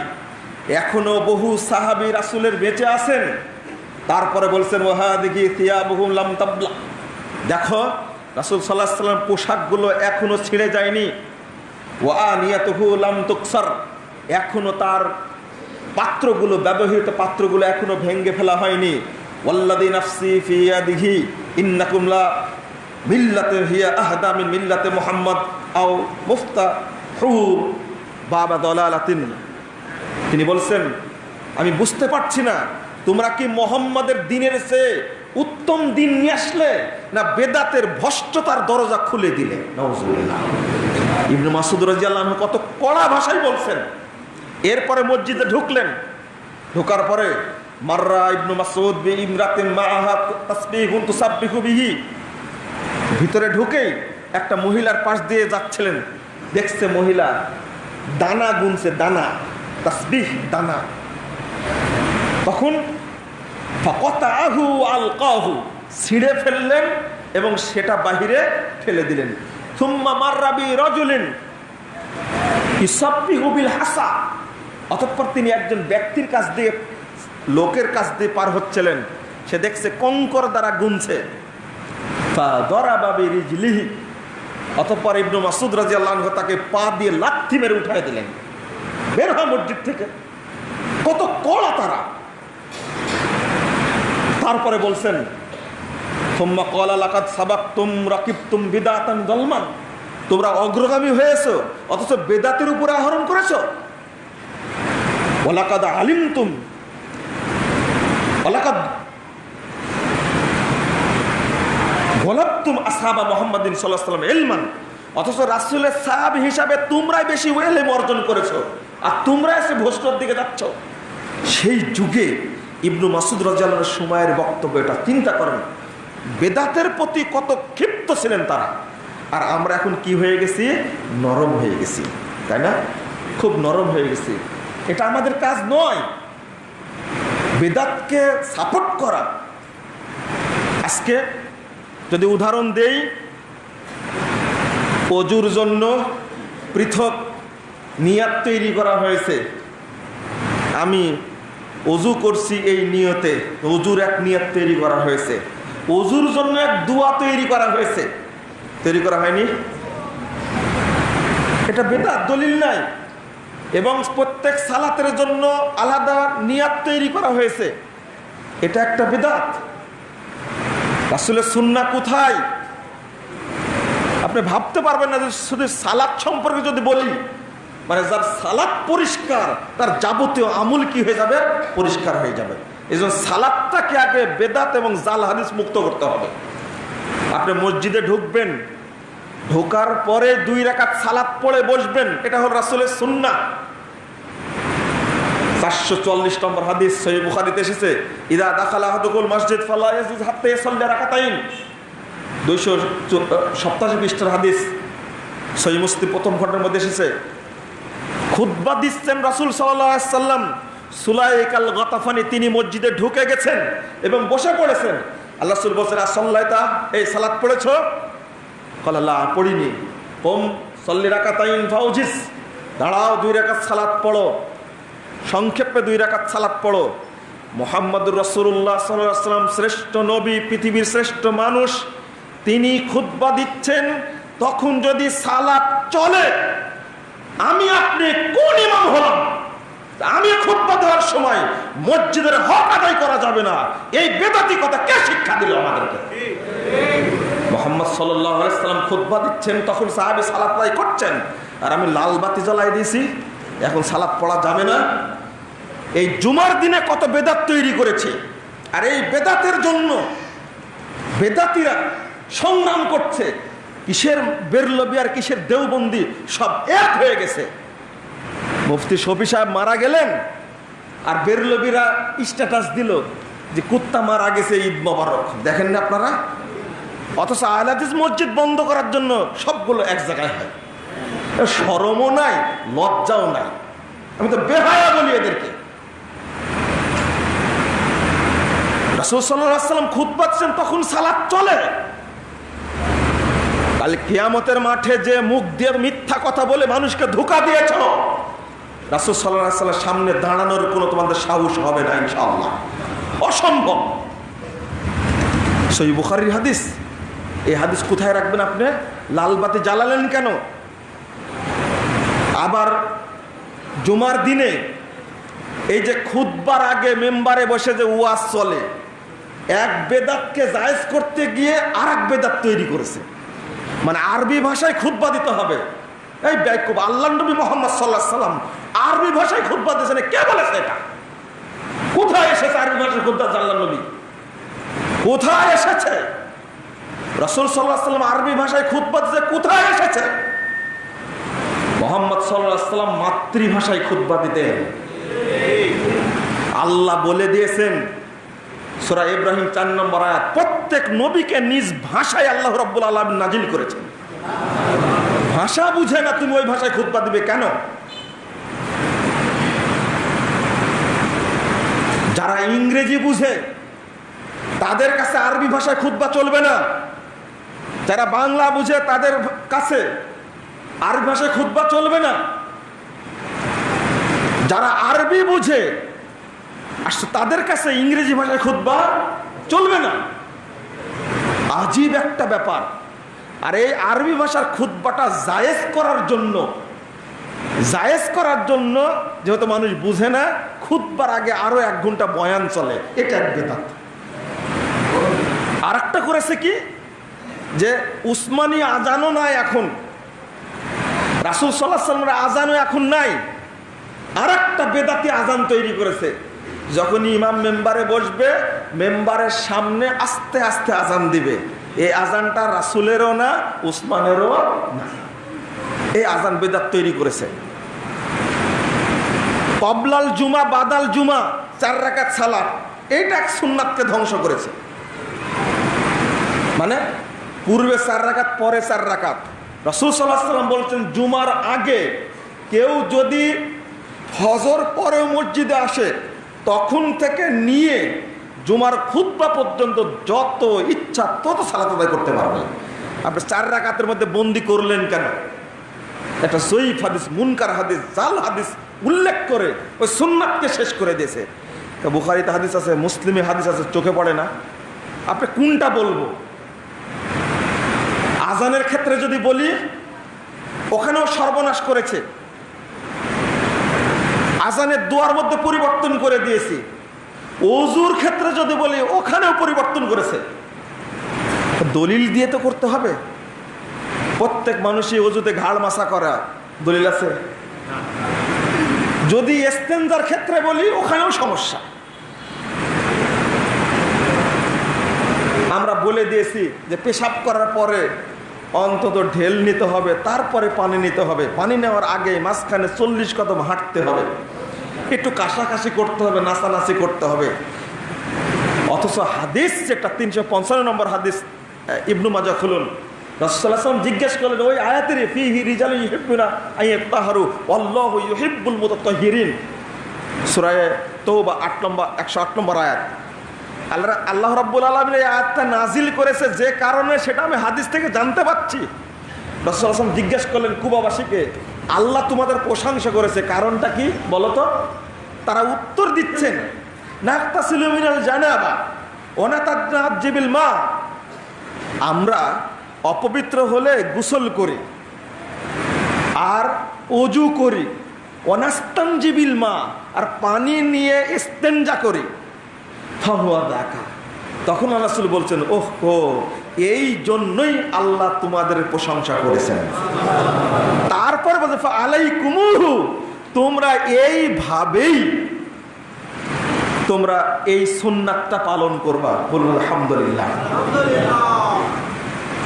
এখনও বহু সাহাবি রাসুলের বেঁচে আছেন। তারপরে বলছেন ওহা দেখি থিয়া বহু দেখো রাসুল সাল্লাহ সাল্লাম পোশাকগুলো এখনও ছিঁড়ে যায়নি। ওয়া নিয়াতহু লাম তুকসার। এখনও তার পাত্রগুলো, ব্যবহৃত পাত্রগুলো এখনও ভেঙ্গে ফেলা হয়নি। ফিয়া দিঘি মিল্লাতে, হিয়া মিল্লাতে মোহাম্মদ আও মুফতা তিনি বলছেন, আমি বুঝতে পারছি না, তোমরা কি মোহাম্মদের দিনের সে উত্তম দিন নিয়ে আসলে না বেদাতের ভষ্টতার দরজা খুলে দিলে? ইবনু মাসুদ রাজিয়াল্লাহ কত কড়া ভাষায় বলছেন। এরপরে মসজিদে ঢুকলেন। ঢোকার পরে, মাররা ইবনু মাসুদ বিহি। ভিতরে ঢুকেই একটা মহিলার পাশ দিয়ে যাচ্ছিলেন। দেখছে মহিলা দানা গুনছে, দানা, তাসবিহ দানা। তখন ফকতাহু আলকাহু। ছিঁড়ে ফেললেন এবং সেটা বাহিরে ফেলে দিলেন। থুম্মা মাররাবি রজুলিন ইসাব্বিহু বিল হাসা। অতঃপর তিনি একজন ব্যক্তির কাছ দিয়ে, লোকের কাছ দিয়ে পার হচ্ছিলেন। সে দেখছে কঙ্কর দ্বারা গুনছে। অতঃপর ইবনু মাসুদ রাজি আল্লাহ তাকে পা দিয়ে লাথি মেরে উঠাই দিলেন। বের হয় মসজিদ থেকে। কত কড়া তারা। তারপরে বলছেন তুম জলমান তোমরা অগ্রগামী হয়েছো, অথচ বেদাতের উপরে আহরণ করেছ। ওলাকাদ আলিম তুম ওলাকাদ আসাবা অথচ রাসুলের হিসাবে তোমরাই বেশি ওয়েলেম অর্জন করেছ, আর তোমরা এসে ভোস্টর দিকে যাচ্ছ। সেই যুগে ইবনু মাসুদ রাজালের সময়ের বক্তব্য এটা, চিন্তা করেন। বেদাতের প্রতি কত ক্ষিপ্ত ছিলেন তারা। আর আমরা এখন কি হয়ে গেছি? নরম হয়ে গেছি, তাই না? খুব নরম হয়ে গেছি। এটা আমাদের কাজ নয়। বেদাতকে সাপোর্ট করা। আজকে যদি উদাহরণ দেই, অজুর জন্য পৃথক নিয়াত তৈরি করা হয়েছে। আমি অজু করছি এই নিয়তে, অজুর এক নিয়ত তৈরি করা হয়েছে। অজুর জন্য এক দুয়া তৈরি করা হয়েছে। তৈরি করা হয়নি? এটা বেদাত, দলিল নাই। এবং প্রত্যেক সালাতের জন্য আলাদা নিয়াত তৈরি করা হয়েছে। এটা একটা বেদাত। আসলে সুন্না কোথায়? আপনি ভাবতে পারবেন না যে শুধু সালাদ সম্পর্কে যদি বলি। মানে যার সালাদ পরিষ্কার, তার যাবতীয় আমুল কি হয়ে যাবে? পরিষ্কার হয়ে যাবে। এই জন্য সালাদটাকে আগে বেদাত এবং জাল হাদিস মুক্ত করতে হবে। আপনি মসজিদে ঢুকবেন, ঢোকার পরে দুই রেখাত সালাদ পড়ে বসবেন, এটা হল রাসুলের সুন্না চারশো চল্লিশ নম্বর হাদিস সহি বুখারিতে এসেছে, ইদা দাখালা হাদুকুল মসজিদ ফাল্লাহ হাতে সল্লে রাখাতাইন দুইশো সপ্তাশি পৃষ্ঠার হাদিস সহি মুস্তি প্রথম খণ্ডের মধ্যে এসেছে খুদ্া দিচ্ছেন রাসুল সাল্লাম। সুলাইকাল গতাফানি, তিনি মসজিদে ঢুকে গেছেন এবং বসে পড়েছেন। আল্লাহ সুল বলছেন আসল্লাইতা এই সালাদ পড়েছ? কল্লাহ পড়িনি। হোম সল্লি রাকাতাইন ফাউজিস। দাঁড়াও, দুই রেখাত সালাদ পড়ো। সংক্ষেপে দুই রাকাত সালাদ পড়ো। মোহাম্মদুর রসুল্লাহ সাল্লাম, শ্রেষ্ঠ নবী, পৃথিবীর শ্রেষ্ঠ মানুষ, তিনি খুদ্া দিচ্ছেন, তখন যদি সালাদ চলে আমি আপনি কোন ইমাম হলাম? আমি খুদ্া দেওয়ার সময় মসজিদের হক আদায় করা যাবে না। এই বেদাতি কথা কে শিক্ষা দিল আমাদেরকে? মোহাম্মদ সাল্লাম খুদ্া দিচ্ছেন, তখন সাহাবি সালাত আদায় করছেন। আর আমি লাল বাতি জ্বালাই দিয়েছি, এখন সালাদ পড়া যাবে না। এই জুমার দিনে কত বেদাত তৈরি করেছে। আর এই বেদাতের জন্য বেদাতিরা সংগ্রাম করছে। কিসের বেরলবি আর কিসের দেওবন্দি সব এক হয়ে গেছে। মুফতি শফি সাহেব মারা গেলেন আর বেরলবিরা স্ট্যাটাস দিল যে কুত্তা মারা গেছে ঈদ মোবারক। দেখেন না আপনারা? অথচ আহলাদিস মসজিদ বন্ধ করার জন্য সবগুলো এক জায়গায় হয়। সরমও নাই, লজ্জাও নাই। আমি তো বেহায়া বলি এদেরকে। রাসূল সাল্লাম খুদ পাচ্ছেন তখন সালাদ চলে। কাল কিয়ামতের মাঠে যে মুখ দিয়ে মিথ্যা কথা বলে মানুষকে ধোকা দিয়েছ, রাসূল আলাইহি সামনে দাঁড়ানোর কোনো তোমাদের সাহস হবে না ইনশাআল্লাহ। অসম্ভব। সই বুখারির হাদিস। এই হাদিস কোথায় রাখবেন আপনি? লাল বাতি জ্বালালেন কেন? আবার জুমার দিনে এই যে খুদবার আগে মেম্বারে বসে যে ওয়াজ চলে, এক বেদাতকে জায়েজ করতে গিয়ে আর এক বেদাত তৈরি করেছে। মানে আরবি ভাষায় খুদ্া দিতে হবে। এই ব্যাকুব আল্লাহ নবী মোহাম্মদ সাল্লাহ সাল্লাম আরবি ভাষায় খুদ্া দিয়েছেন। কে বলেছে এটা? কোথায় এসেছে আরবি ভাষায় খুদ্া আল্লাহ নবী? কোথায় এসেছে? রসুল সাল্লাহ সাল্লাম আরবি ভাষায় খুদ্া দিতে কোথায় এসেছে? মোহাম্মদ সাল্লাহ সাল্লাম মাতৃভাষায় খুদ্া দিতেন। আল্লাহ বলে দিয়েছেন সোরা ইব্রাহিম চার নম্বর আয়াত, প্রত্যেক নবীকে নিজ ভাষায় আল্লাহ রব্বুল আলম নাজিল করেছেন। ভাষা বুঝে না, তুমি ওই ভাষায় খুদ্া দিবে কেন? যারা ইংরেজি বুঝে, তাদের কাছে আরবি ভাষায় খুদ্া চলবে না। যারা বাংলা বুঝে, তাদের কাছে আরবি ভাষায় খুদ্া চলবে না। যারা আরবি বুঝে আসছে, তাদের কাছে ইংরেজি ভাষায় খুদ্া চলবে না। আজীব একটা ব্যাপার। আর এই আরবি ভাষার খুদ্বাটা জায়েজ করার জন্য, জায়েজ করার জন্য যেহেতু মানুষ বুঝে না খুদ্বার আগে আরও এক ঘণ্টা বয়ান চলে, এটা এক বেদাত। আর একটা করেছে কি? যে উসমানী আজানও নাই এখন। রাসুল সাল্লাহ সাল্লামের আজানও এখন নাই। আর একটা বেদাতি আজান তৈরি করেছে। যখনই ইমাম মেম্বারে বসবে, মেম্বারের সামনে আস্তে আস্তে আজান দিবে। এই আজানটা রাসুলেরও না, উসমানেরও না। এই আজান বেদাত তৈরি করেছে। কবলাল জুমা, বাদাল জুমা, চার রাকাত সালাত, এইটা এক সুন্নাতকে ধ্বংস করেছে। মানে পূর্বে চার রাকাত, পরে চার রাকাত। রসুল সাল্লাম বলছেন, জুমার আগে কেউ যদি ফজর পরে মসজিদে আসে তখন থেকে নিয়ে জুমার খুদ্া পর্যন্ত যত ইচ্ছা তত সালাত আদায় করতে পারবে। আপনি চার রাকাতের মধ্যে বন্দি করলেন কেন? একটা সইফ হাদিস, মুনকার হাদিস, জাল হাদিস উল্লেখ করে ওই সুন্নাতকে শেষ করে দিয়েছে। বুখারিতে হাদিস আছে, মুসলিমে হাদিস আছে, চোখে পড়ে না। আপনি কোনটা বলব? আজানের ক্ষেত্রে যদি বলি, ওখানেও সর্বনাশ করেছে। আজানের দোয়ার মধ্যে পরিবর্তন করে দিয়েছি। অজুর ক্ষেত্রে যদি বলি, ওখানেও পরিবর্তন করেছে। দলিল দিয়ে তো করতে হবে। প্রত্যেক মানুষই অজুতে ঘাড় মাসা করা। দলিল আছে? যদি এস্তেঞ্জার ক্ষেত্রে বলি, ওখানেও সমস্যা। আমরা বলে দিয়েছি যে পেশাব করার পরে অন্তত ঢেল নিতে হবে, তারপরে পানি নিতে হবে। পানি নেওয়ার আগে মাঝখানে চল্লিশ কদম হাঁটতে হবে। একটু কাশাকাশি করতে হবে, নাচানাচি করতে হবে। অথচ হাদিস যেটা, তিনশো পঞ্চান্ন নম্বর হাদিস ইবনু মাজা খুলুন। রসুল্লাহাম জিজ্ঞেস করলেন, ওই আয়াতের ফিহি রিজাল ইহিবুনা আইয়াহারু আল্লাহ ইহিবুল মুতাহিরিন সুরায় তৌবা আট নম্বর, একশো আট নম্বর আয়াত। আল্লাহ আল্লাহ রাব্বুল আলমিন এই আয়াতটা নাজিল করেছে যে কারণে সেটা আমি হাদিস থেকে জানতে পারছি। রসুল আসলাম জিজ্ঞেস করলেন, কুবাবাসীকে, আল্লাহ তোমাদের প্রশংসা করেছে, কারণটা কি বলতো? তারা উত্তর দিচ্ছেন মা। আমরা অপবিত্র হলে গোসল করি, আর অজু করি অনাস্তানজিবিল মা, আর পানি নিয়ে ইস্তেঞ্জা করি। দেখা তখন আনাসুল বলছেন, ওহ ও এই জন্যই আল্লাহ তোমাদের প্রশংসা করেছেন। তারপর বলছে আলাই কুমুহু তোমরা এইভাবেই তোমরা এই সুন্নাতটা পালন করবা। বলুন, আলহামদুলিল্লাহ।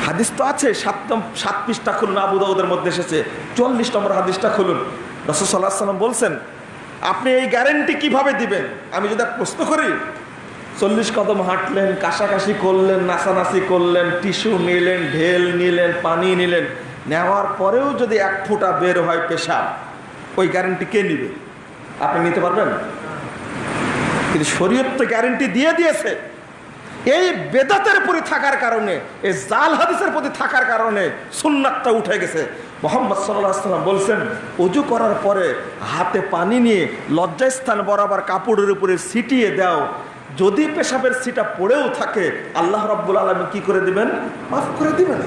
হাদিস তো আছে সাত সাত পিসটা খুলুন আবু দাউদের মধ্যে এসেছে। চল্লিশ নম্বর হাদিসটা খুলুন। রসদ সাল্লাহ সাল্লাম বলছেন, আপনি এই গ্যারেন্টি কীভাবে দিবেন? আমি যদি প্রশ্ন করি, চল্লিশ কদম হাঁটলেন, কাশাকাশি করলেন, নাচানাচি করলেন, টিস্যু নিলেন, ঢেল নিলেন, পানি নিলেন, নেওয়ার পরেও যদি এক ফোঁটা বের হয় পেশাব ওই গ্যারেন্টি কে নিবে? আপনি নিতে পারবেন? কিন্তু শরীয়ত তো গ্যারেন্টি দিয়ে দিয়েছে। এই বেদাতের প্রতি থাকার কারণে, এই জাল হাদিসের প্রতি থাকার কারণে সুন্নাতটা উঠে গেছে। মোহাম্মদ সাল্লাম বলছেন উজু করার পরে হাতে পানি নিয়ে লজ্জাস্থান বরাবর কাপড়ের উপরে ছিটিয়ে দাও। যদি পেশাবের সিটা পড়েও থাকে, আল্লাহ রব্বুল আলমী কি করে দিবেন? মাফ করে দিবেন।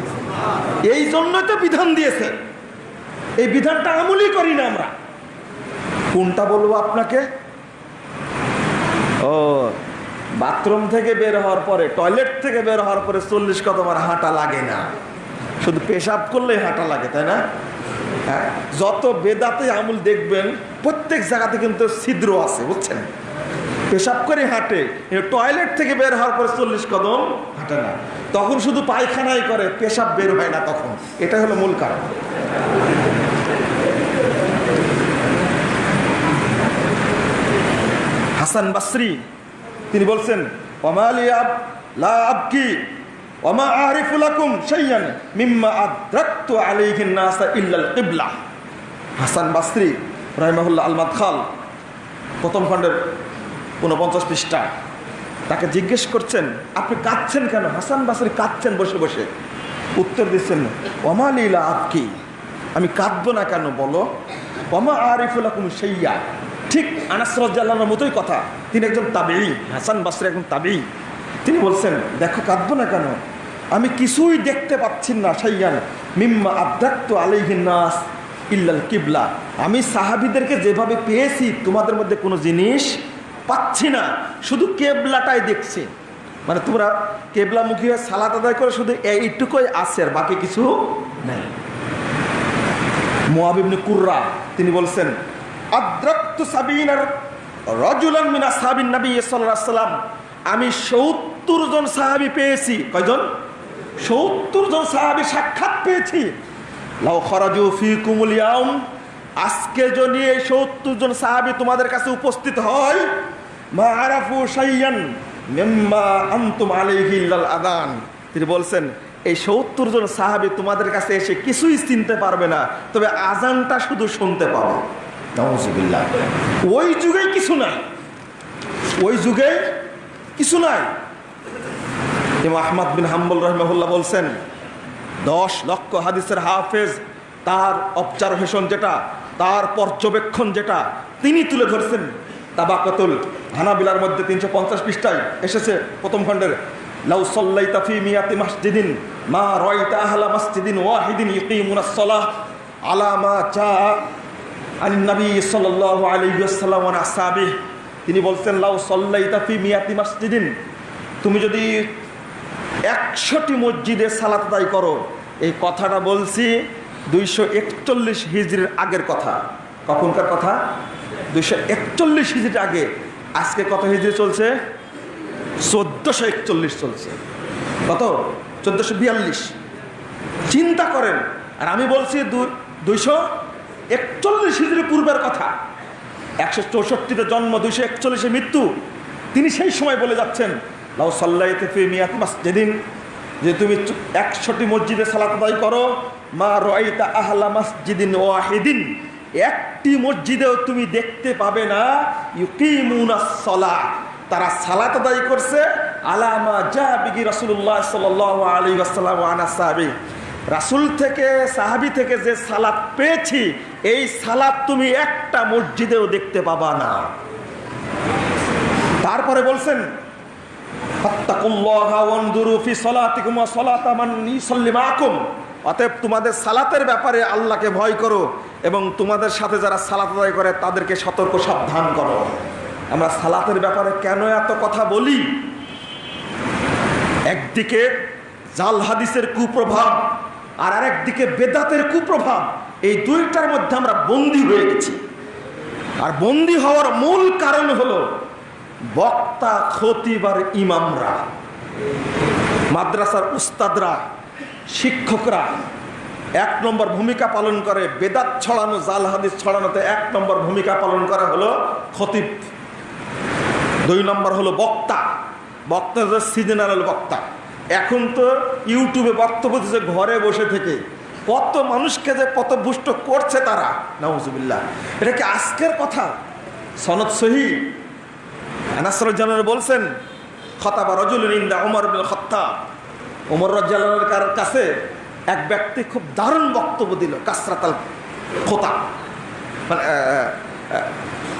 এই জন্যই তো বিধান দিয়েছে। এই বিধানটা আমলই করি না আমরা। কোনটা বলব আপনাকে। ও, বাথরুম থেকে বের হওয়ার পরে, টয়লেট থেকে বের হওয়ার পরে চল্লিশ কদম আর হাঁটা লাগে না। শুধু পেশাব করলেই হাঁটা লাগে, তাই না? হ্যাঁ যত বেদাতে আমুল দেখবেন, প্রত্যেক জায়গাতে কিন্তু ছিদ্র আছে, বুঝছেন? পেশাব করে হাঁটে টয়লেট থেকে বের হওয়ার পরে চল্লিশ কদম হাঁটে না। তখন শুধু পায়খানাই করে, পেশাব বের হয় না তখন। এটা হলো মূল কারণ। হাসান বাসরি, তিনি বলছেন ওমালি আব, লা আবকি, ওমা আরিফুলাকুম শাইয়ান মিম্মা আদ্রাকতু আলাইহিন নাসা ইল্লাল কিবলা। হাসান বাসরি, রাহিমাহুল্লাহ আল মাদখাল, প্রথম খণ্ডের উনপঞ্চাশ পৃষ্ঠা, তাকে জিজ্ঞেস করছেন, আপনি কাঁদছেন কেন? হাসান বাসরি কাঁদছেন বসে বসে। উত্তর দিচ্ছেন ওমালিলা আবকি, আমি কাঁদবো না কেন বলো? ওমা আরিফুলাকুম শাইয়া ঠিক আনাসরাজ্লাহর মতোই কথা। তিনি একজন তাবেই হাসান বাসরি একজন তাবেই তিনি বলছেন, দেখো, কাঁদবো না কেন? আমি কিছুই দেখতে পাচ্ছি না, সাইয়ান। মিম্মা আব্দাক্ত আলাইহিন নাস ইল্লাল কিবলা। আমি সাহাবিদেরকে যেভাবে পেয়েছি, তোমাদের মধ্যে কোনো জিনিস পাচ্ছি না। শুধু কেবলাটাই দেখছি। মানে তোমরা কেবলামুখী হয়ে সালাত আদায় করে, শুধু এইটুকুই আছে আর বাকি কিছু নেই। মোয়াবিবনে কুর্রা, তিনি বলছেন রজুলান আমি সত্তর জন সাহাবি পেয়েছি। কয়জন? সত্তর জন সাহাবি সাক্ষাৎ পেয়েছি। ফি আজকে যদি এই সত্তর জন সাহাবি তোমাদের কাছে উপস্থিত হয় আদান। তিনি বলছেন, এই সত্তর জন সাহাবি তোমাদের কাছে এসে কিছুই চিনতে পারবে না, তবে আজানটা শুধু শুনতে পাবে। নাউজুবিল্লাহ। ওই যুগে কিছু নাই। ওই যুগে কিছু নাই। ইমাম আহমদ বিন হাম্বল রহমাহুল্লাহ বলছেন, দশ লক্ষ হাদিসের হাফেজ তার অবজারভেশন যেটা, তার পর্যবেক্ষণ যেটা, তিনি তুলে ধরছেন। তাবাকতুল হানাবিলার মধ্যে তিনশো পঞ্চাশ পৃষ্ঠায় এসেছে প্রথম খণ্ডের, লাউ তাফি মিয়াতি মসজিদিন, মা রয়তা আহলা মসজিদিন ওয়াহিদিন ইকিমুনাস সালাহ আলা মা চা তিনি বলছেন, লাউ সল্লাই মিয়াতি মসজিদিন, তুমি যদি একশোটি মসজিদে সালাত আদায় করো, এই কথাটা বলছি দুইশো একচল্লিশ হিজড়ির আগের কথা। কখনকার কথা? দুইশো একচল্লিশ হিজড়ির আগে। আজকে কত হিজড়ি চলছে? চোদ্দোশো একচল্লিশ চলছে। কত? চোদ্দোশো বিয়াল্লিশ। চিন্তা করেন, আর আমি বলছি দুইশো একচল্লিশ হিজড়ি পূর্বের কথা। একশো চৌষট্টিতে জন্ম, দুইশো একচল্লিশে মৃত্যু। তিনি সেই সময় বলে যাচ্ছেন, লাউ সাল্লাইতে ফি মিয়াত মাসজিদিন। যে তুমি একশোটি মসজিদে সালাত আদায় করো, মা রয়তা আহলা মসজিদিন ওয়াহিদিন। একটি মসজিদেও তুমি দেখতে পাবে না সলা তারা সালাত আদায় করছে আলামা যা বিগি রসুল্লাহ সাল আলী আনা সাহাবি। রাসুল থেকে, সাহাবি থেকে যে সালাত পেয়েছি এই সালাত তুমি একটা মসজিদেও দেখতে পাবা না। তারপরে বলছেন অতএব তোমাদের সালাতের ব্যাপারে আল্লাহকে ভয় করো এবং তোমাদের সাথে যারা সালাত আদায় করে তাদেরকে সতর্ক সাবধান করো। আমরা সালাতের ব্যাপারে কেন এত কথা বলি? একদিকে জাল হাদিসের কুপ্রভাব আর আরেকদিকে বেদাতের কুপ্রভাব। এই দুইটার মধ্যে আমরা বন্দী হয়ে গেছি। আর বন্দী হওয়ার মূল কারণ হলো বক্তা খতিব আর ইমামরা, মাদ্রাসার উস্তাদরা, শিক্ষকরা, এক নম্বর ভূমিকা পালন করে, বেদাত ছড়ানো, জাল হাদিস ছড়ানোতে এক নম্বর ভূমিকা পালন করা হলো খতিব। দুই নম্বর হলো বক্তা। বক্তা সিজনাল বক্তা। এখন তো ইউটিউবে বক্তব্য দিচ্ছে, ঘরে বসে থেকে। কত মানুষকে যে কত পথভুষ্ট করছে তারা? নাউজুবিল্লাহ। এটা কি আজকের কথা? সনদ সহি? বলছেন, খতাবা রজুল ইন্দা ওমর খত্তা ওমর রাজ্জালের কাছে এক ব্যক্তি খুব দারুণ বক্তব্য দিল, কাসরাতাল খোতা মানে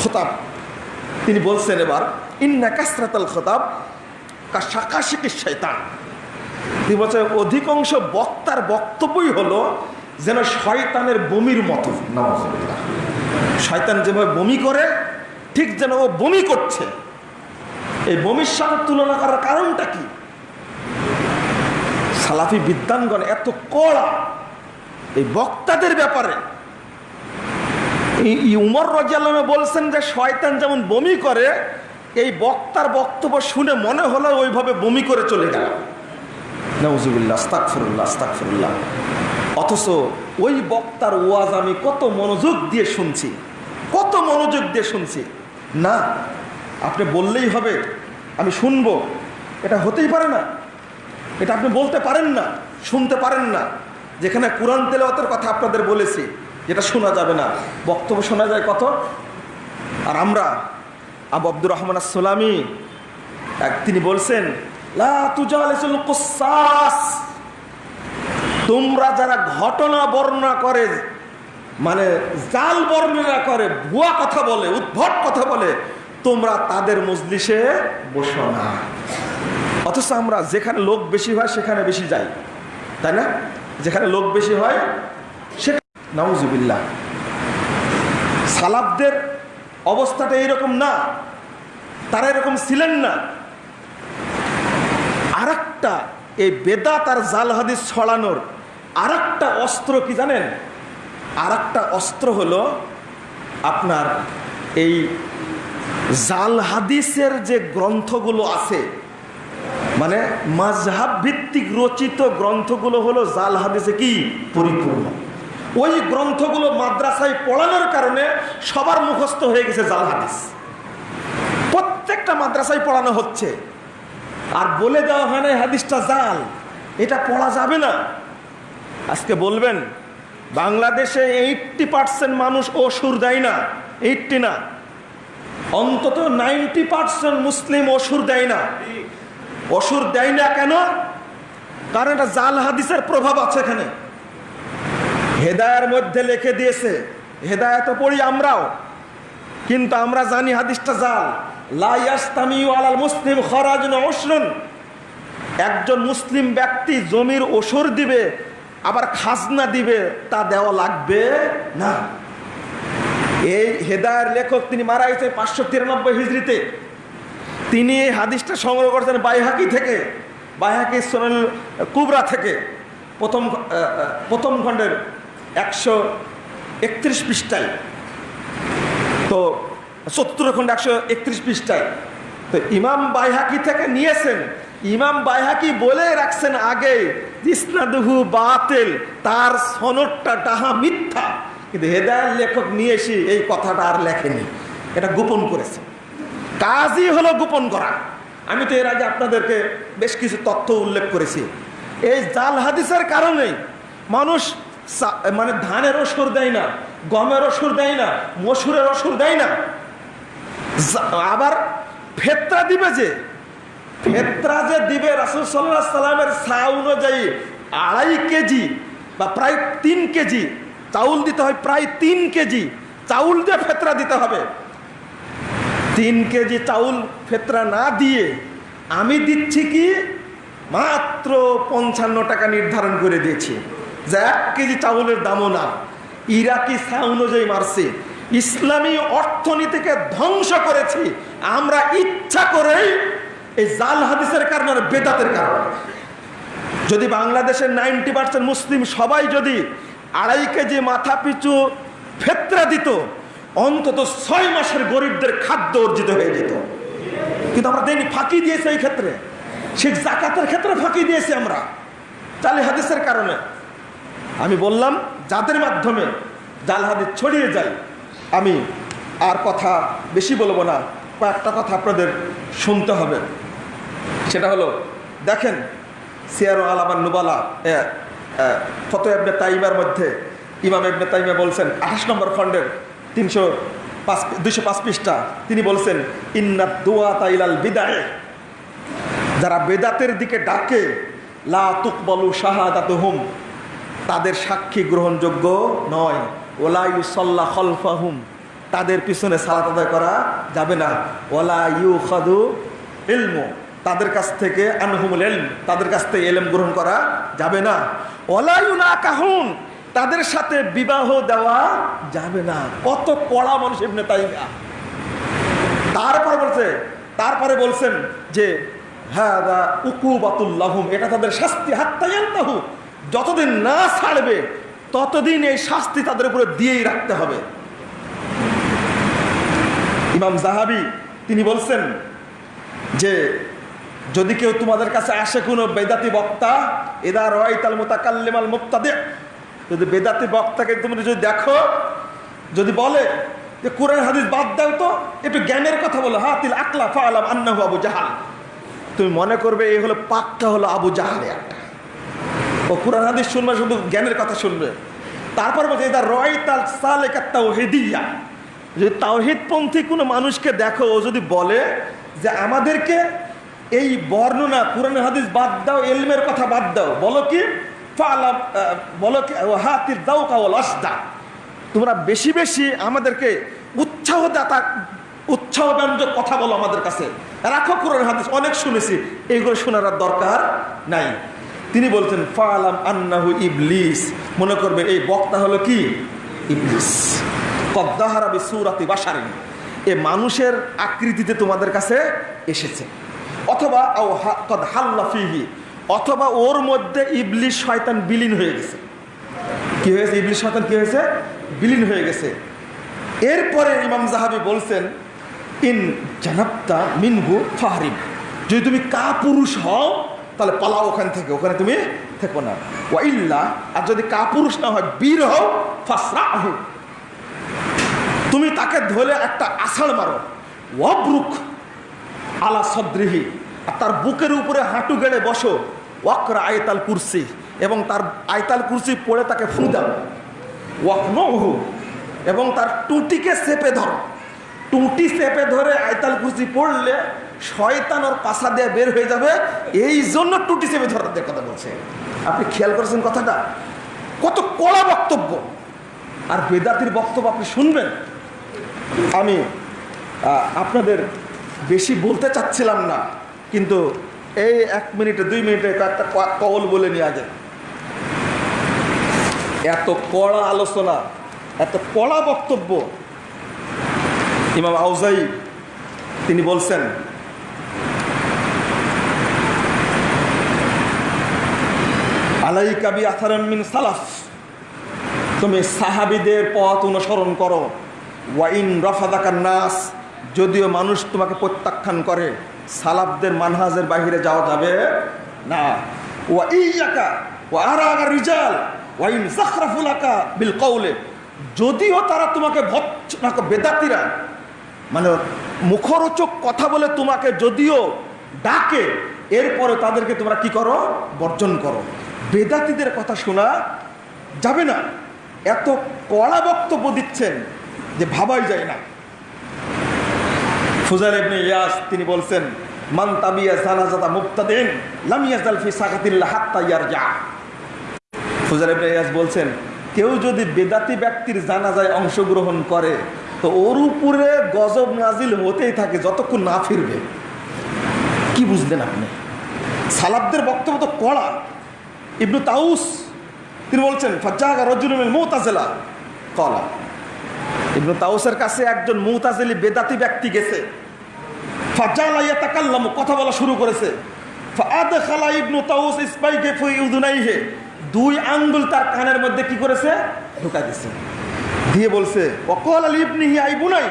খোতাব। তিনি বলছেন এবার, ইন্না কাসরাতাল খোতাব শাকাশিকি শৈতান তিনি বলছেন অধিকাংশ বক্তার বক্তব্যই হলো যেন শয়তানের বমির মতো। শয়তান যেভাবে বমি করে, ঠিক যেন ও বমি করছে। এই বমির সাথে তুলনা করার কারণটা কি? সালাফি বিদ্যানগণ এত কড়া এই বক্তাদের ব্যাপারে। এই- উমর রাজিয়াল্লামে বলছেন যে, শয়তান যেমন বমি করে, এই বক্তার বক্তব্য শুনে মনে হলো ওইভাবে বমি করে চলে গেল। নজুবিল্লা অথচ ওই বক্তার ওয়াজ আমি কত মনোযোগ দিয়ে শুনছি, কত মনোযোগ দিয়ে শুনছি। না, আপনি বললেই হবে, আমি শুনব। এটা হতেই পারে না। এটা আপনি বলতে পারেন না, শুনতে পারেন না। যেখানে কোরআন তেলাওয়াতের কথা আপনাদের বলেছি, যেটা শোনা যাবে না। বক্তব্য শোনা যায় কত? আর আমরা, আবু আব্দুর রহমান আসসালামী, এক তিনি বলছেন তোমরা যারা ঘটনা বর্ণনা করে মানে জাল বর্ণনা করে, ভুয়া কথা বলে, উদ্ভট কথা বলে, তোমরা তাদের মজলিসে বসো না। অথচ আমরা যেখানে লোক বেশি হয়, সেখানে বেশি যাই। তাই না? যেখানে লোক বেশি হয় সেখানে নাউজুবিল্লাহ। সালাবদের অবস্থাটা এইরকম না। তারা এরকম ছিলেন না। আরেকটা এই বেদাত আর জাল হাদিস ছড়ানোর আরেকটা অস্ত্র কি জানেন? আরেকটা অস্ত্র হলো আপনার এই জাল হাদিসের যে গ্রন্থগুলো আছে মানে মাঝহাব ভিত্তিক রচিত গ্রন্থগুলো হলো জাল হাদিসে কি? পরিপূর্ণ। ওই গ্রন্থগুলো মাদ্রাসায় পড়ানোর কারণে সবার মুখস্থ হয়ে গেছে জাল হাদিস। প্রত্যেকটা মাদ্রাসায় পড়ানো হচ্ছে। আর বলে দেওয়া হয় না হাদিসটা জাল। এটা পড়া যাবে না। আজকে বলবেন, বাংলাদেশে এইটটি পার্সেন্ট মানুষ অসুর দেয় না এইটটি না। অন্তত নাইনটি পার্সেন্ট মুসলিম অসুর দেয় না। অসুর দেয় না কেন? কারণ এটা জাল হাদিসের প্রভাব আছে এখানে। হেদায়ের মধ্যে লিখে দিয়েছে, হেদায়ত পড়ি আমরাও, কিন্তু আমরা জানি হাদিসটা জাল। মুসলিম একজন মুসলিম ব্যক্তি জমির ওসর দিবে, আবার খাজনা দিবে, তা দেওয়া লাগবে না। এই হেদায়ের লেখক তিনি মারা গেছে পাঁচশো তিরানব্বই হিজড়িতে। তিনি এই হাদিসটা সংগ্রহ করেছেন বাইহাকি থেকে, বাইহাকি সোনাল কুবরা থেকে। প্রথম প্রথম খণ্ডের একশো একত্রিশ পৃষ্ঠায়। তো সত্তর খণ্ড একশো একত্রিশ পৃষ্ঠায়। তো ইমাম বাইহাকি থেকে নিয়েছেন। ইমাম বাইহাকি বলে রাখছেন আগে ইসনাদহু বাতেল, তার সনদটা ডাহা মিথ্যা। কিন্তু হেদায়ের লেখক নিয়ে এসে এই কথাটা আর লেখেনি। এটা গোপন করেছে। কাজই হলো গোপন করা। আমি তো এর আগে আপনাদেরকে বেশ কিছু তথ্য উল্লেখ করেছি। এই জাল হাদিসের কারণেই মানুষ মানে ধানের ওষুর দেয় না, গমের ওষুর দেয় না, মসুরের ওষুর দেয় না। আবার ফেতরা দিবে যে, ফেতরা যে দিবে রাসুল সাল্লাহ সাল্লামের সা অনুযায়ী আড়াই কেজি বা প্রায় তিন কেজি, চাউল দিতে হয় প্রায় তিন কেজি, চাউল দিয়ে ফেতরা দিতে হবে। তিন কেজি চাউল ফেতরা না দিয়ে আমি দিচ্ছি কি? মাত্র পঞ্চান্ন টাকা নির্ধারণ করে দিয়েছি। যে এক কেজি চাউলের দামও না। ইরাকি সা অনুযায়ী মারছে। ইসলামী অর্থনীতিকে ধ্বংস করেছি। আমরা ইচ্ছা করেই এই জাল হাদিসের কারণে বেদাতের কারণে। যদি বাংলাদেশের নাইনটি পার্সেন্ট মুসলিম সবাই যদি আড়াই কেজি মাথা পিছু ফেতরা দিত, অন্তত ছয় মাসের গরিবদের খাদ্য অর্জিত হয়ে যেত। কিন্তু আমরা দেনি ফাঁকি দিয়েছি এই ক্ষেত্রে। ঠিক জাকাতের ক্ষেত্রে ফাঁকি দিয়েছি আমরা। চালি হাদিসের কারণে আমি বললাম, যাদের মাধ্যমে জাল হাদিস ছড়িয়ে যায় আমি আর কথা বেশি বলব না, কয়েকটা কথা আপনাদের শুনতে হবে। সেটা হলো, দেখেন, সিয়ার আলামান নুবালা ফতো এবনে তাইমার মধ্যে ইমাম এবনে তাইমা বলছেন, আঠাশ নম্বর খণ্ডের তিনশো পাঁচ, দুইশো পাঁচ পৃষ্ঠা, তিনি বলছেন ইন্নাত দোয়া তাইলাল বিদায়। যারা বেদাতের দিকে ডাকে, লা তুকবলু শাহাদাত হুম তাদের সাক্ষী গ্রহণযোগ্য নয়। ওলা তাদের পিছনে সালাত আদায় করা যাবে না। ওলা ইউ খাদু ইলমু। তাদের কাছ থেকে আনহুমুল এলম তাদের কাছ থেকে এলম গ্রহণ করা যাবে না। ওলা ইউ না কাহুন তাদের সাথে বিবাহ দেওয়া যাবে না। কত কড়া মানুষ এমনি তাই তারপর বলছে, তারপরে বলছেন যে হ্যাঁ উকুবাতুল্লাহুম এটা তাদের শাস্তি। হাত্তায়ান্তাহু যতদিন না ছাড়বে ততদিন এই শাস্তি তাদের উপরে দিয়েই রাখতে হবে। ইমাম জাহাবি, তিনি বলছেন যে, যদি কেউ তোমাদের কাছে আসে কোনো বেদাতি বক্তা, এদা রয়তাল মোতাকাল্লিমাল মুক্তাদে যদি বেদাতি বক্তাকে তুমি যদি দেখো, যদি বলে যে কোরআন হাদিস বাদ দাও তো, একটু জ্ঞানের কথা বলো। হা তিল আকলা ফালাম আন্নাহু আবু জাহাল। তুমি মনে করবে এই হলো পাক্কা হলো আবু জাহালে একটা। ও কোরআন হাদিস শুনবে, শুধু জ্ঞানের কথা শুনবে। তারপর বলছে এটা রয় তাল সাল সালেকা তাওহিদিয়া। যদি তাওহিদপন্থী কোনো মানুষকে দেখো, ও যদি বলে যে আমাদেরকে এই বর্ণনা, কোরআন হাদিস বাদ দাও, এলমের কথা বাদ দাও, বলো কি? বলো কি? হাতির দাও কাওয়াল অস্তা তোমরা বেশি বেশি আমাদেরকে উৎসাহ দাতা উৎসাহ ব্যঞ্জক কথা বলো আমাদের কাছে। রাখো কোরআন হাদিস, অনেক শুনেছি এইগুলো শোনার দরকার নাই। তিনি বলছেন, ফালাম আন্নাহু ইবলিস। মনে করবে, এই বক্তা হলো কি? ইবলিস। কদ্দাহারাবি সুরাতি বাসারিন এ মানুষের আকৃতিতে তোমাদের কাছে এসেছে। অথবা কদ হাল্লা ফিহি। অথবা ওর মধ্যে ইবলিস শয়তান বিলীন হয়ে গেছে। কি হয়েছে? ইবলিস শয়তান কি হয়েছে? বিলীন হয়ে গেছে। এরপরে ইমাম জাহাবি বলছেন, ইন জানাপ্তা মিনহু ফাহরিম। যদি তুমি কা পুরুষ হও তাহলে পালাও ওখান থেকে, ওখানে তুমি থেকো না। ওয়াইল্লা আর যদি কাপুরুষ না হয়, বীর হও, ফাসরাহু। তুমি তাকে ধরে একটা আষাঢ় মারো। ওয়াবরুক আলা সদ্রিহি, আর তার বুকের উপরে হাঁটু গেড়ে বসো। ওয়াকরা আয়তাল কুরসি, এবং তার আয়তাল কুরসি পড়ে তাকে ফু দাও। ওয়াকনহু, এবং তার টুটিকে চেপে ধরো। টুটি চেপে ধরে আয়তাল কুরসি পড়লে শয়তান ওর পাশা দিয়ে বের হয়ে যাবে, এই জন্য টুটি চেপে ধরার কথা বলছে। আপনি খেয়াল করেছেন কথাটা? কত কড়া বক্তব্য। আর বেদাতির বক্তব্য আপনি শুনবেন। আমি আপনাদের বেশি বলতে চাচ্ছিলাম না, কিন্তু এই এক মিনিটে, দুই মিনিটে ক- কবল বলে নিয়ে আগে। এত কড়া আলোচনা, এত কড়া বক্তব্য। ইমাম আউজাই তিনি বলছেন আলাই কাবি আথারান মিন সালাফ। তুমি সাহাবিদের পথ অনুসরণ করো। ওয়াইন রফাদাকার নাস, যদিও মানুষ তোমাকে প্রত্যাখ্যান করে, সালাফদের মানহাজের বাহিরে যাওয়া যাবে না। ওয়া ইয়াকা, ওয়া আরাগা রিজাল ওয়াইন জাখরাফুলাকা বিল কৌলে যদিও তারা তোমাকে ভৎসনা বেদাতিরা মানে মুখরোচক কথা বলে তোমাকে যদিও ডাকে, এরপরে তাদেরকে তোমরা কি করো? বর্জন করো। বেদাতিদের কথা শোনা যাবে না। এত কড়া বক্তব্য দিচ্ছেন যে ভাবাই যায় না। ফুজাল ইবনে ইয়াস তিনি বলছেন, মান তাবিয়া জানাজাতা মুক্তাদিন লাম ইয়াজাল ফি সাকাতিল্লাহ হাত্তা বলছেন, কেউ যদি বেদাতি ব্যক্তির জানাজায় অংশগ্রহণ করে, তো ওর উপরে গজব নাজিল হতেই থাকে যতক্ষণ না ফিরবে। কি বুঝলেন আপনি? সালাবদের বক্তব্য তো কড়া। ইবনু তাউস, তিনি বলছেন ফাজ্জাগা রজুলুল মুতাজিলা। কলা। ইবনু তাউসের কাছে একজন মুতাজিলি বেদাতি ব্যক্তি গেছে। ফাজ্জালা কথা বলা শুরু করেছে। ইবনু তাউস দুই আঙ্গুল তার কানের মধ্যে কি করেছে? ঢুকা দিছে। দিয়ে বলছে অকল আইবুনাই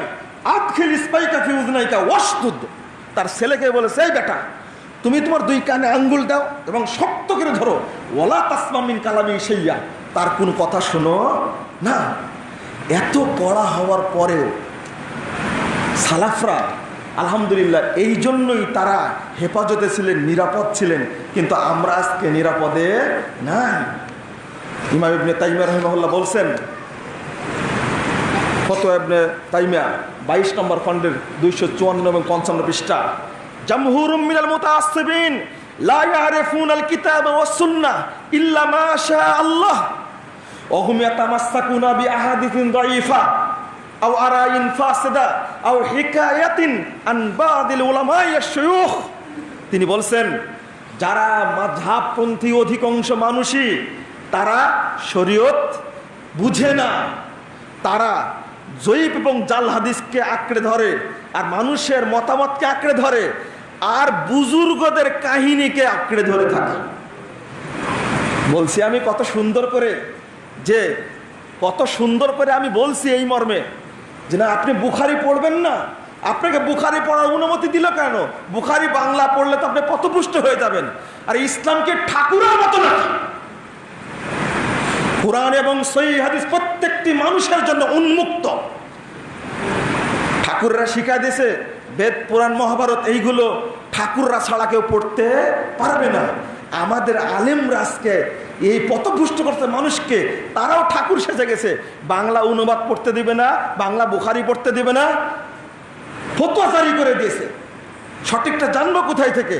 তার ছেলেকে বলেছে, এই বেটা তুমি তোমার দুই কানে আঙ্গুল দাও এবং শক্ত করে ধরো। ওলা তাসমামিন কালামি সেইয়া তার কোনো কথা শোনো? না। এত কড়া হওয়ার পরেও সালাফরা, আলহামদুলিল্লাহ, এই জন্যই তারা হেফাজতে ছিলেন, নিরাপদ ছিলেন। কিন্তু আমরা আজকে নিরাপদে নাই। ইমাম ইবনে তাইমিয়া রহিমহল্লা বলছেন ফতো ইবনে তাইমিয়া, বাইশ নম্বর খণ্ডের দুইশো চুয়ান্ন এবং পঞ্চান্ন পৃষ্ঠা। জামহুরুম মিনাল মুতাআসসিবিন লা ইয়ারিফুনাল কিতাব ওয়াস সুন্নাহ ইল্লা মা শা আল্লাহ ওয়া হুম ইয়াতামাসসাকুনা বিআহাদিসিন দাঈফা আও আরাইন ফাসিদা আও হিকায়াতিন আন বাদিল উলামাই আশ-শুয়ুখ তিনি বলছেন, যারা মাঝহাবপন্থী অধিকাংশ মানুষই, তারা শরীয়ত বুঝে না। তারা জয়ীব এবং জাল হাদিসকে আঁকড়ে ধরে, আর মানুষের মতামতকে আঁকড়ে ধরে, আর বুজুর্গদের কাহিনীকে আঁকড়ে ধরে থাকে। বলছি আমি কত সুন্দর করে, যে কত সুন্দর করে আমি বলছি এই মর্মে, যে না, আপনি বুখারি পড়বেন না, আপনাকে বুখারি পড়ার অনুমতি দিল কেন? বুখারি বাংলা পড়লে তো আপনি পথপুষ্ট হয়ে যাবেন। আর ইসলামকে ঠাকুরের মতো নাকি? কোরআন এবং সই হাদিস প্রত্যেকটি মানুষের জন্য উন্মুক্ত। ঠাকুররা শিখা দিয়েছে, বেদ, পুরাণ, মহাভারত, এইগুলো ঠাকুররা ছাড়া কেউ পড়তে পারবে না। আমাদের আলেমরা রাজকে এই পথভুষ্ট করতে মানুষকে, তারাও ঠাকুর সেজে গেছে। বাংলা অনুবাদ পড়তে দিবে না, বাংলা বুখারি পড়তে দিবে না, ফতোয়া করে দিয়েছে। সঠিকটা জানব কোথায় থেকে?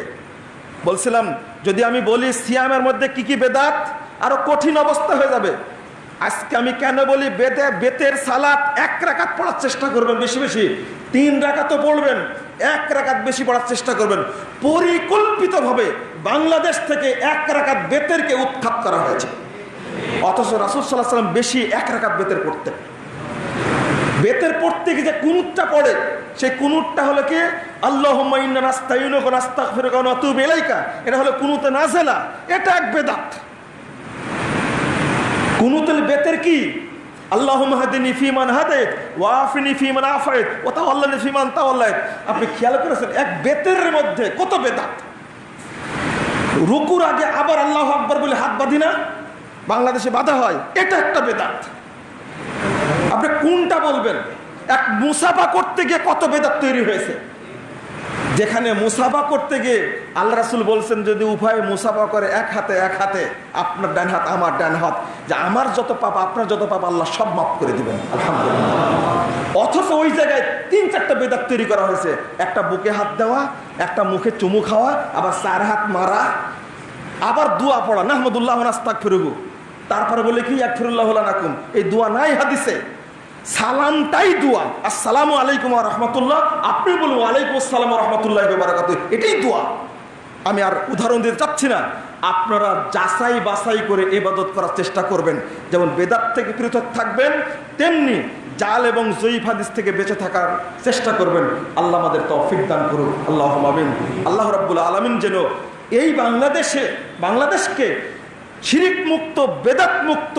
বলছিলাম, যদি আমি বলি সিয়ামের মধ্যে কি কি বেদাত? আরও কঠিন অবস্থা হয়ে যাবে। আজকে আমি কেন বলি, বেদে, বেতের সালাত এক রাকাত পড়ার চেষ্টা করবেন বেশি বেশি। তিন রাকাতও পড়বেন, এক রাকাত বেশি পড়ার চেষ্টা করবেন। পরিকল্পিতভাবে বাংলাদেশ থেকে এক রাকাত বেতেরকে উৎখাত করা হয়েছে। অথচ রাসুল সাল্লাহ সাল্লাম বেশি এক রাকাত বেতের পড়তেন। বেতের পড়তে গিয়ে যে কুনুটটা পড়ে, সেই কুনুটটা হলো কি? আল্লাহ এটা হলো কুনুতে নাজেলা, এটা এক বেদাত। কুনুতুল বেতের কি? আপনি খেয়াল করেছেন, এক বেতের মধ্যে কত রুকুর আগে আবার আল্লাহ আকবর বলে হাত বাংলাদেশে বাধা হয়, এটা একটা বেদাত। আপনি কোনটা বলবেন? এক মুসাফা করতে গিয়ে কত বেদাত তৈরি হয়েছে? যেখানে মুসাফা করতে গিয়ে আল্লাহ রাসুল বলছেন, যদি উভয়ে মুসাফা করে এক হাতে এক হাতে, আপনার ডান হাত, আমার ডান হাত, যে আমার যত পাপ, আপনার যত পাপ, আল্লাহ সব মাফ করে দিবেন। আলহামদুলিল্লাহ। অথচ ওই জায়গায় তিন চারটা বেদাত তৈরি করা হয়েছে। একটা বুকে হাত দেওয়া, একটা মুখে চুমু খাওয়া, আবার চার হাত মারা, আবার দোয়া পড়া। নাহমদুল্লাহ নাস্তাক ফিরুগু তারপরে বলে কি এক ফিরুল্লাহ নাকুম এই দোয়া নাই হাদিসে। সালামটাই দোয়া। আসসালামু আলাইকুম রহমতুল্লাহ। আপনি বলুন ওয়ালাইকুম আসসালাম রহমতুল্লাহ বারাকাত এটাই দোয়া। আমি আর উদাহরণ দিতে চাচ্ছি না। আপনারা যাচাই বাছাই করে এবাদত করার চেষ্টা করবেন। যেমন বেদাত থেকে পৃথক থাকবেন, তেমনি জাল এবং জয়ীফ হাদিস থেকে বেঁচে থাকার চেষ্টা করবেন। আল্লাহ আমাদের তৌফিক দান করুন আল্লাহ আমিন। আল্লাহ রাব্বুল আলমিন যেন এই বাংলাদেশে, বাংলাদেশকে শিরিক মুক্ত, বেদাত মুক্ত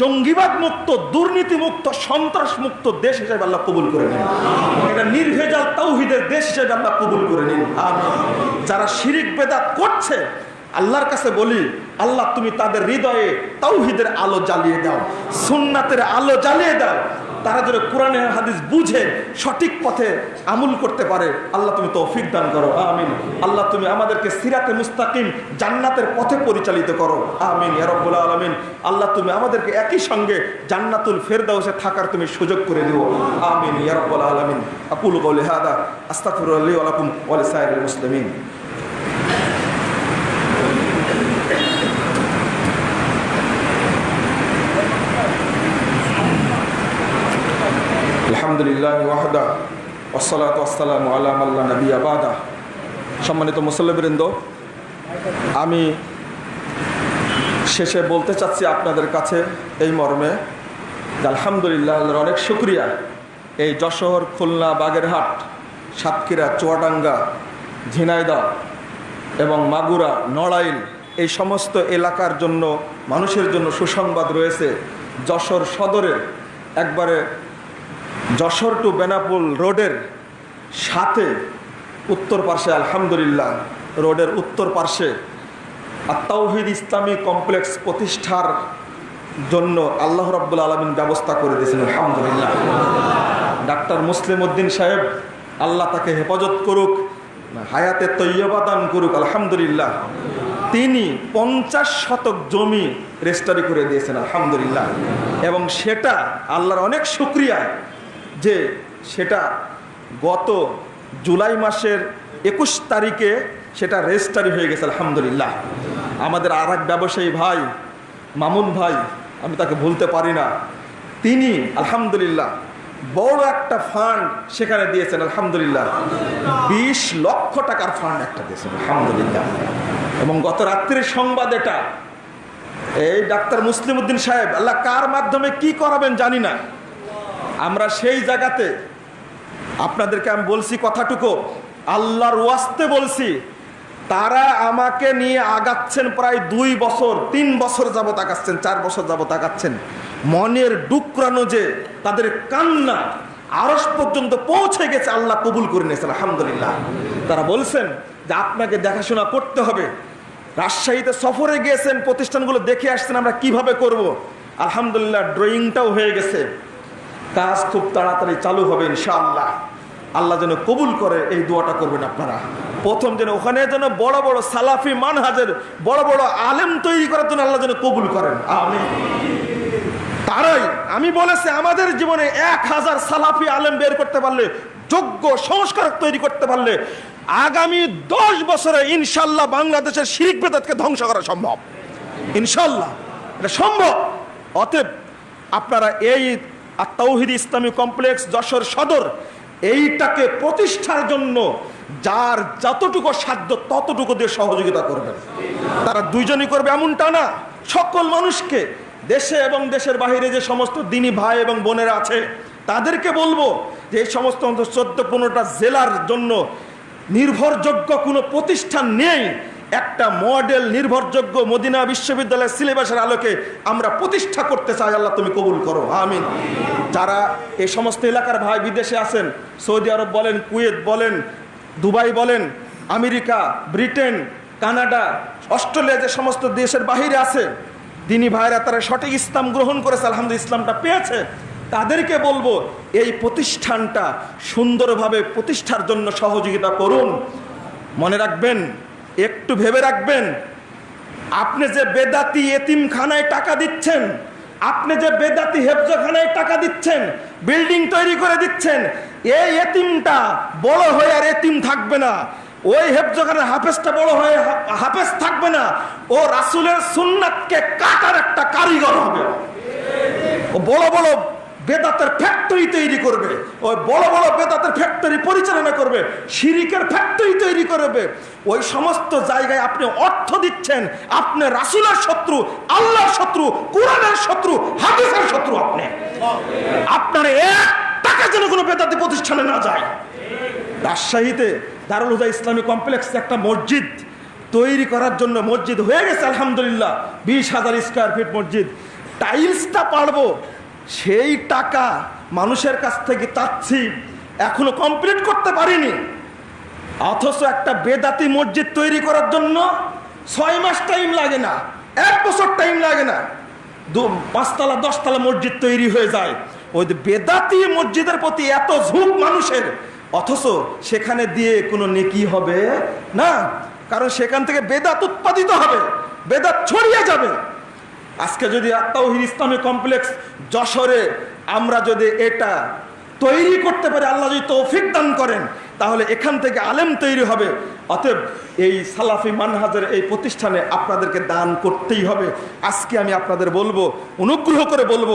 জঙ্গিবাদ মুক্ত, দুর্নীতি মুক্ত, সন্ত্রাস মুক্ত দেশ হিসেবে আল্লাহ কবুল করে নিন। এটা নির্ভেজাল তৌহিদের দেশ হিসেবে আল্লাহ কবুল করে নিন। আর যারা শিরিক বেদাত করছে, আল্লাহর কাছে বলি, আল্লাহ তুমি তাদের হৃদয়ে তৌহিদের আলো জ্বালিয়ে দাও, সুন্নাতের আলো জ্বালিয়ে দাও। তারা যেন কোরআনের হাদিস বুঝে, সঠিক পথে আমল করতে পারে। আল্লাহ তুমি তৌফিক দান করো। আমিন। আল্লাহ তুমি আমাদেরকে সিরাতে মুস্তাকিম জান্নাতের পথে পরিচালিত করো। আমিন ইয়ারব্বুল আলমিন। আল্লাহ তুমি আমাদেরকে একই সঙ্গে জান্নাতুল ফেরদাউসে থাকার তুমি সুযোগ করে দিও। আমিন ইয়ারব্বুল আলমিন। আকুল কৌলি হাদা আস্তাফিরুল্লাহ আলাকুম ওয়ালি সাহেব মুসলিমিন। আলহামদুলিল্লাহ ওয়াহদা ওসলাত ওসালাম আলাম আল্লাহ নবী আবাদা সম্মানিত মুসল্লিবৃন্দ, আমি শেষে বলতে চাচ্ছি আপনাদের কাছে এই মর্মে আলহামদুলিল্লাহ অনেক শুক্রিয়া। এই যশোর, খুলনা, বাগেরহাট, সাতক্ষীরা, চুয়াডাঙ্গা, ঝিনাইদহ এবং মাগুরা, নড়াইল এই সমস্ত এলাকার জন্য, মানুষের জন্য সুসংবাদ রয়েছে। যশোর সদরের একবারে যশোর টু বেনাপুল রোডের সাথে উত্তর পার্শ্বে, আলহামদুলিল্লাহ, রোডের উত্তর পার্শ্বে আর তাওহিদ ইসলামী কমপ্লেক্স প্রতিষ্ঠার জন্য আল্লাহ রব্বুল আলমিন ব্যবস্থা করে দিয়েছেন, আলহামদুলিল্লাহ। ডাক্তার মুসলিম উদ্দিন সাহেব, আল্লাহ তাকে হেফাজত করুক, হায়াতে তৈয়বাদান করুক, আলহামদুলিল্লাহ। তিনি পঞ্চাশ শতক জমি রেজিস্টারি করে দিয়েছেন, আলহামদুলিল্লাহ। এবং সেটা আল্লাহর অনেক শুক্রিয়া। যে সেটা গত জুলাই মাসের একুশ তারিখে সেটা রেজিস্টারি হয়ে গেছে, আলহামদুলিল্লাহ। আমাদের আর এক ব্যবসায়ী ভাই, মামুন ভাই, আমি তাকে ভুলতে পারি না। তিনি, আলহামদুলিল্লাহ, বড় একটা ফান্ড সেখানে দিয়েছেন, আলহামদুলিল্লাহ। বিশ লক্ষ টাকার ফান্ড একটা দিয়েছেন, আলহামদুলিল্লাহ। এবং গত রাত্রির সংবাদ এটা। এই ডাক্তার মুসলিম উদ্দিন সাহেব, আল্লাহ কার মাধ্যমে কি করাবেন জানি না। আমরা সেই জায়গাতে, আপনাদেরকে আমি বলছি কথাটুকু, আল্লাহর ওয়াস্তে বলছি, তারা আমাকে নিয়ে আগাচ্ছেন প্রায় দুই বছর, তিন বছর যাবত আগাচ্ছেন, চার বছর যাবত আগাচ্ছেন। মনের ডুকরানো যে তাদের কান্না আরস পর্যন্ত পৌঁছে গেছে, আল্লাহ কবুল করে নিয়েছেন, আলহামদুলিল্লাহ। তারা বলছেন যে আপনাকে দেখাশোনা করতে হবে। রাজশাহীতে সফরে গিয়েছেন, প্রতিষ্ঠানগুলো দেখে আসছেন আমরা কীভাবে করব। আলহামদুলিল্লাহ ড্রয়িংটাও হয়ে গেছে। কাজ খুব তাড়াতাড়ি চালু হবে ইনশাআল্লাহ। আল্লাহ যেন কবুল করে এই দোয়াটা করবেন আপনারা। প্রথম যেন ওখানে যেন বড় বড় সালাফি মানহাজের বড় বড় আলেম তৈরি করার জন্য আল্লাহ যেন কবুল করেন। আমি তারাই, আমি বলেছি, আমাদের জীবনে এক হাজার সালাফি আলেম বের করতে পারলে, যোগ্য সংস্কার তৈরি করতে পারলে, আগামী দশ বছরে ইনশাল্লাহ বাংলাদেশের শিরিক বেদাতকে ধ্বংস করা সম্ভব। ইনশাল্লাহ এটা সম্ভব। অতএব আপনারা এই তৌহিদ ইসলামী কমপ্লেক্স যশোর সদর, এইটাকে প্রতিষ্ঠার জন্য যার যতটুকু সাধ্য ততটুকু দিয়ে সহযোগিতা করবেন। তারা দুইজনই করবে এমনটা না। সকল মানুষকে দেশে এবং দেশের বাহিরে যে সমস্ত দিনী ভাই এবং বোনেরা আছে, তাদেরকে বলব যে এই সমস্ত চোদ্দ পনেরোটা জেলার জন্য নির্ভরযোগ্য কোনো প্রতিষ্ঠান নেই একটা মডেল নির্ভরযোগ্য মদিনা বিশ্ববিদ্যালয়ের সিলেবাসের আলোকে আমরা প্রতিষ্ঠা করতে চাই, আল্লাহ তুমি কবুল করো, আমিন। যারা এই সমস্ত এলাকার ভাই বিদেশে আছেন, সৌদি আরব বলেন, কুয়েত বলেন, দুবাই বলেন, আমেরিকা, ব্রিটেন, কানাডা, অস্ট্রেলিয়া যে সমস্ত দেশের বাহিরে আছে, দিনী ভাইরা তারা সঠিক ইসলাম গ্রহণ করেছে আলহামদুল ইসলামটা পেয়েছে, তাদেরকে বলব, এই প্রতিষ্ঠানটা সুন্দরভাবে প্রতিষ্ঠার জন্য সহযোগিতা করুন। মনে রাখবেন একটু ভেবে রাখবেন, আপনি যে বেদাতি এতিমখানায় টাকা দিচ্ছেন, আপনি যে বেদাতি হেফজখানায় টাকা দিচ্ছেন, বিল্ডিং তৈরি করে দিচ্ছেন, এই এতিমটা বড় হয়ে আর এতিম থাকবে না। ওই হেফজখানার হাফেজটা বড় হয়ে হাফেজ থাকবে না। ও রাসুলের সুন্নাতকে কাটার একটা কারিগর হবে। ও বড় বড় বেদাতের ফ্যাক্টরি তৈরি করবে। ওই বড় বড় বেদাতের ফ্যাক্টরি পরিচালনা করবে, শিরিকের ফ্যাক্টরি তৈরি করবে। ওই সমস্ত জায়গায় আপনি অর্থ দিচ্ছেন, আপনি রাসুলের শত্রু, আল্লাহর শত্রু, কোরআনের শত্রু, হাদিসের শত্রু আপনি। আপনার এক টাকা যেন কোনো বেদাতি প্রতিষ্ঠানে না যায়। রাজশাহীতে দারুল হুদা ইসলামী কমপ্লেক্স একটা মসজিদ তৈরি করার জন্য মসজিদ হয়ে গেছে, আলহামদুলিল্লাহ। বিশ হাজার স্কোয়ার ফিট মসজিদ। টাইলসটা পারব সেই টাকা মানুষের কাছ থেকে চাচ্ছি, এখনও কমপ্লিট করতে পারিনি। অথচ একটা বেদাতি মসজিদ তৈরি করার জন্য ছয় মাস টাইম লাগে না, এক বছর টাইম লাগে না। পাঁচতলা, দশতলা মসজিদ তৈরি হয়ে যায়। ওই বেদাতি মসজিদের প্রতি এত ঝুঁক মানুষের, অথচ সেখানে দিয়ে কোনো নেকি হবে? না, কারণ সেখান থেকে বেদাত উৎপাদিত হবে, বেদাত ছড়িয়ে যাবে। আজকে যদি আত্মাহির ইসলামী কমপ্লেক্স যশোরে আমরা যদি এটা তৈরি করতে পারি, আল্লাহ যদি তৌফিক দান করেন, তাহলে এখান থেকে আলেম তৈরি হবে। অতএব এই সালাফি মানহাজের এই প্রতিষ্ঠানে আপনাদেরকে দান করতেই হবে। আজকে আমি আপনাদের বলব, অনুগ্রহ করে বলব,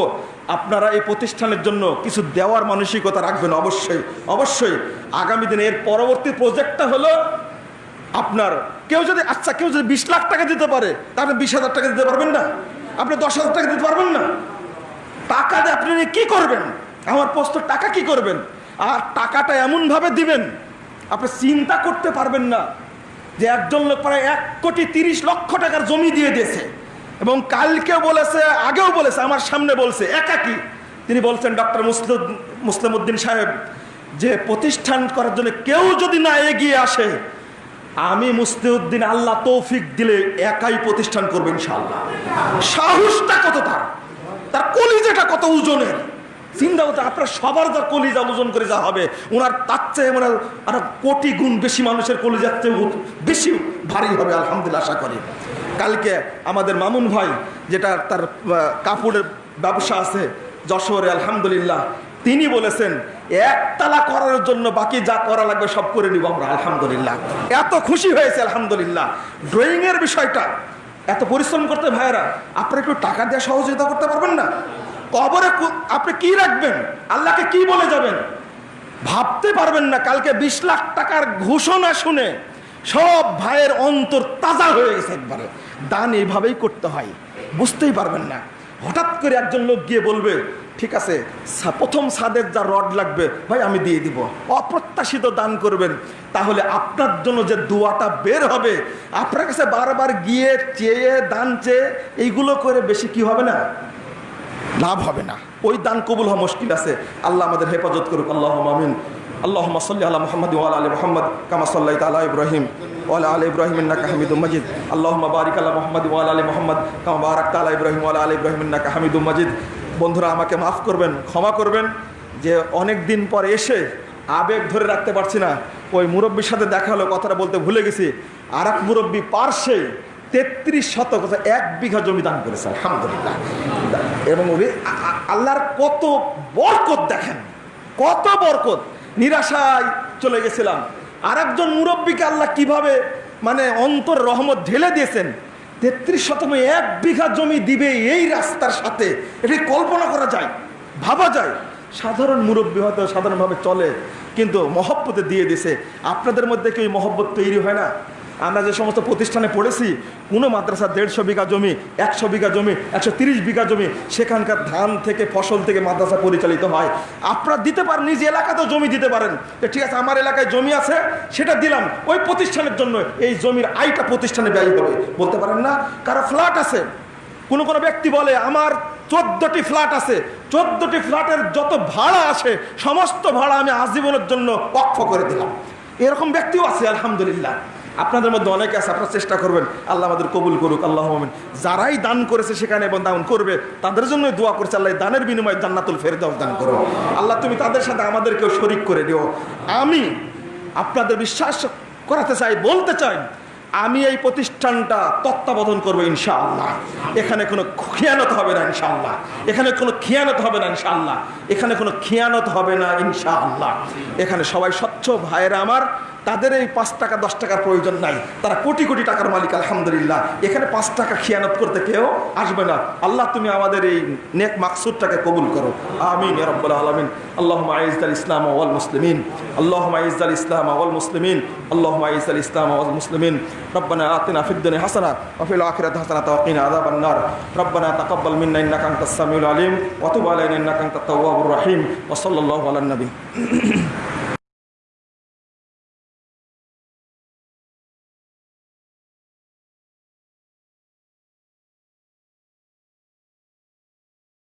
আপনারা এই প্রতিষ্ঠানের জন্য কিছু দেওয়ার মানসিকতা রাখবেন অবশ্যই। অবশ্যই আগামী দিনে এর পরবর্তী প্রজেক্টটা হলো আপনার, কেউ যদি আচ্ছা কেউ যদি বিশ লাখ টাকা দিতে পারে, তাহলে বিশ হাজার টাকা দিতে পারবেন না? আপনি দশ হাজার টাকা দিতে পারবেন না। টাকা দিয়ে আপনি কি করবেন? আমার প্রশ্ন টাকা কি করবেন? আর টাকাটা এমনভাবে দিবেন, আপনি চিন্তা করতে পারবেন না যে একজন লোক প্রায় এক কোটি তিরিশ লক্ষ টাকার জমি দিয়ে দিয়েছে। এবং কালকে বলেছে, আগেও বলেছে, আমার সামনে বলছে, একাকি। তিনি বলছেন, ডক্টর মুসলিম মুসলিম উদ্দিন সাহেব, যে প্রতিষ্ঠান করার জন্য কেউ যদি না এগিয়ে আসে আমি মুস্তিউদ্দিন আল্লাহ তৌফিক দিলে একাই প্রতিষ্ঠান করবেন ইনশাআল্লাহ। সাহসটা কত তার? তার কলিজাটা কত ওজনের? চিন্তা করতে আপনার সবার যার কলিজা ওজন করে যা হবে, ওনার তার চেয়ে মানে আর কোটি গুণ বেশি মানুষের কলিজার চেয়ে বেশি ভারী হবে, আলহামদুলিল্লাহ আশা করি। কালকে আমাদের মামুন ভাই, যেটা তার কাপড়ের ব্যবসা আছে, যশোরে, আলহামদুলিল্লাহ তিনি বলেছেন, একতলা করার জন্য বাকি যা করা লাগবে সব করে নিব আমরা, আলহামদুলিল্লাহ। এত খুশি হয়েছে, আলহামদুলিল্লাহ। ড্রয়িং এর বিষয়টা, এত পরিশ্রম করতে ভাইয়েরা, আপনারা একটু টাকা দিয়ে সহযোগিতা করতে পারবেন না? কবরে আপনি কি রাখবেন? আল্লাহকে কি বলে যাবেন? ভাবতে পারবেন না, কালকে বিশ লাখ টাকার ঘোষণা শুনে সব ভাইয়ের অন্তর তাজা হয়ে গেছে একবারে। দান এইভাবেই করতে হয়, বুঝতেই পারবেন না। হঠাৎ করে একজন লোক গিয়ে বলবে, ঠিক আছে প্রথম সাদের যা রড লাগবে, ভাই, আমি দিয়ে দিব। অপ্রত্যাশিত দান করবেন। তাহলে আপনার জন্য যে দোয়াটা বের হবে, আপনার কাছে বারবার গিয়ে চেয়ে, দান চেয়ে, এইগুলো করে বেশি কি হবে না? লাভ হবে না। ওই দান কবুল হওয়া মুশকিল আছে। আল্লাহ আমাদের হেফাজত করুক। আল্লাহ আমিন। আল্লাহ সাল্লি আলা মোহাম্মদ ওয়াল আলী মোহাম্মদ তালা ইব্রাহিম ওয়াল আলী ইব্রাহিম ইন্নাকা হামিদুম মাজিদ। আল্লাহ বারিক আলা মোহাম্মদ ওয়াল আলী মোহাম্মদ, কামা বারাক তালা ইব্রাহিম ওয়াল আলী ইব্রাহিম ইন্নাকা হামিদুম মাজিদ। বন্ধুরা, আমাকে মাফ করবেন, ক্ষমা করবেন, যে অনেক দিন পর এসে আবেগ ধরে রাখতে পারছি না। ওই মুরব্বীর সাথে দেখা হলো, কথাটা বলতে ভুলে গেছি। আর এক মুরব্বী পার্শ্বে তেত্রিশ শতক এক বিঘা জমি দান করেছে, আলহামদুলিল্লাহ। এবং আল্লাহর কত বরকত দেখেন, কত বরকত। নিরাশায় চলে গেছিলাম। আর একজন মুরব্বীকে আল্লাহ কীভাবে মানে অন্তর রহমত ঢেলে দিয়েছেন, তেত্রিশ শতমে এক বিঘা জমি দিবে এই রাস্তার সাথে, এটি কল্পনা করা যায়, ভাবা যায়। সাধারণ মুরব্বী হয়তো সাধারণভাবে চলে, কিন্তু মহব্বতে দিয়ে দিছে। আপনাদের মধ্যে কি ওই মহব্বত তৈরি হয় না? আমরা যে সমস্ত প্রতিষ্ঠানে পড়েছি, কোনো মাদ্রাসা দেড়শো বিঘা জমি, একশো বিঘা জমি, একশো তিরিশ বিঘা জমি, সেখানকার ধান থেকে, ফসল থেকে মাদ্রাসা পরিচালিত হয়। আপনারা দিতে পারেন, নিজ এলাকাতেও জমি দিতে পারেন। যে ঠিক আছে, আমার এলাকায় জমি আছে, সেটা দিলাম, ওই প্রতিষ্ঠানের জন্য এই জমির আয়টা প্রতিষ্ঠানে ব্যয় হবে। বলতে পারেন না? কারও ফ্ল্যাট আছে, কোনো কোনো ব্যক্তি বলে, আমার চোদ্দটি ফ্ল্যাট আছে। চোদ্দটি ফ্ল্যাটের যত ভাড়া আসে সমস্ত ভাড়া আমি আজীবনের জন্য পক্ষ করে দিলাম। এরকম ব্যক্তিও আছে, আলহামদুলিল্লাহ। আপনাদের মধ্যে অনেকে আছে, আপনারা চেষ্টা করবেন, আল্লাহ আমাদের কবুল করুক, আল্লাহ আমিন। যারাই দান করেছে সেখানে এবং দান করবে, তাদের জন্য দোয়া করছে, আল্লাহ দানের বিনিময়ে জান্নাতুল ফেরদাউস দান করো। আল্লাহ তুমি তাদের সাথে আমাদেরকেও শরিক করে দিও। আমি আপনাদের বিশ্বাস করাতে চাই, বলতে চাই, আমি এই প্রতিষ্ঠানটা তত্ত্বাবধান করব ইনশাআল্লাহ। এখানে কোনো খিয়ানত হবে না ইনশাআল্লাহ। এখানে কোনো খিয়ানত হবে না ইনশাআল্লাহ। এখানে কোনো খিয়ানত হবে না ইনশাআল্লাহ। এখানে সবাই স্বচ্ছ ভাইয়েরা আমার তাদের এই পাঁচ টাকা দশ টাকার প্রয়োজন নাই তারা কোটি কোটি টাকার মালিক আলহামদুলিল্লাহ এখানে পাঁচ টাকা খিয়ানত করতে কেউ আসবে না আল্লাহ তুমি আমাদের এই নেক মাকসুদটাকে কবুল করো আমিন ইয়া রাব্বাল আলামিন আল্লাহুম্মা আইজ্জাল ইসলাম ওয়াল মুসলিমিন আল্লাহুম্মা আইজ্জাল ইসলাম ওয়াল মুসলিমিন আল্লাহুম্মা আইজ্জাল ইসলাম ওয়াল মুসলিমিন ربنا آتنا في الدنيا حسنة وفي الآخرة حسنة وقنا عذاب النار ربنا تقبل منا إنك أنت السميع العليم وتب علينا إنك أنت التواب الرحيم وصلى الله على النبي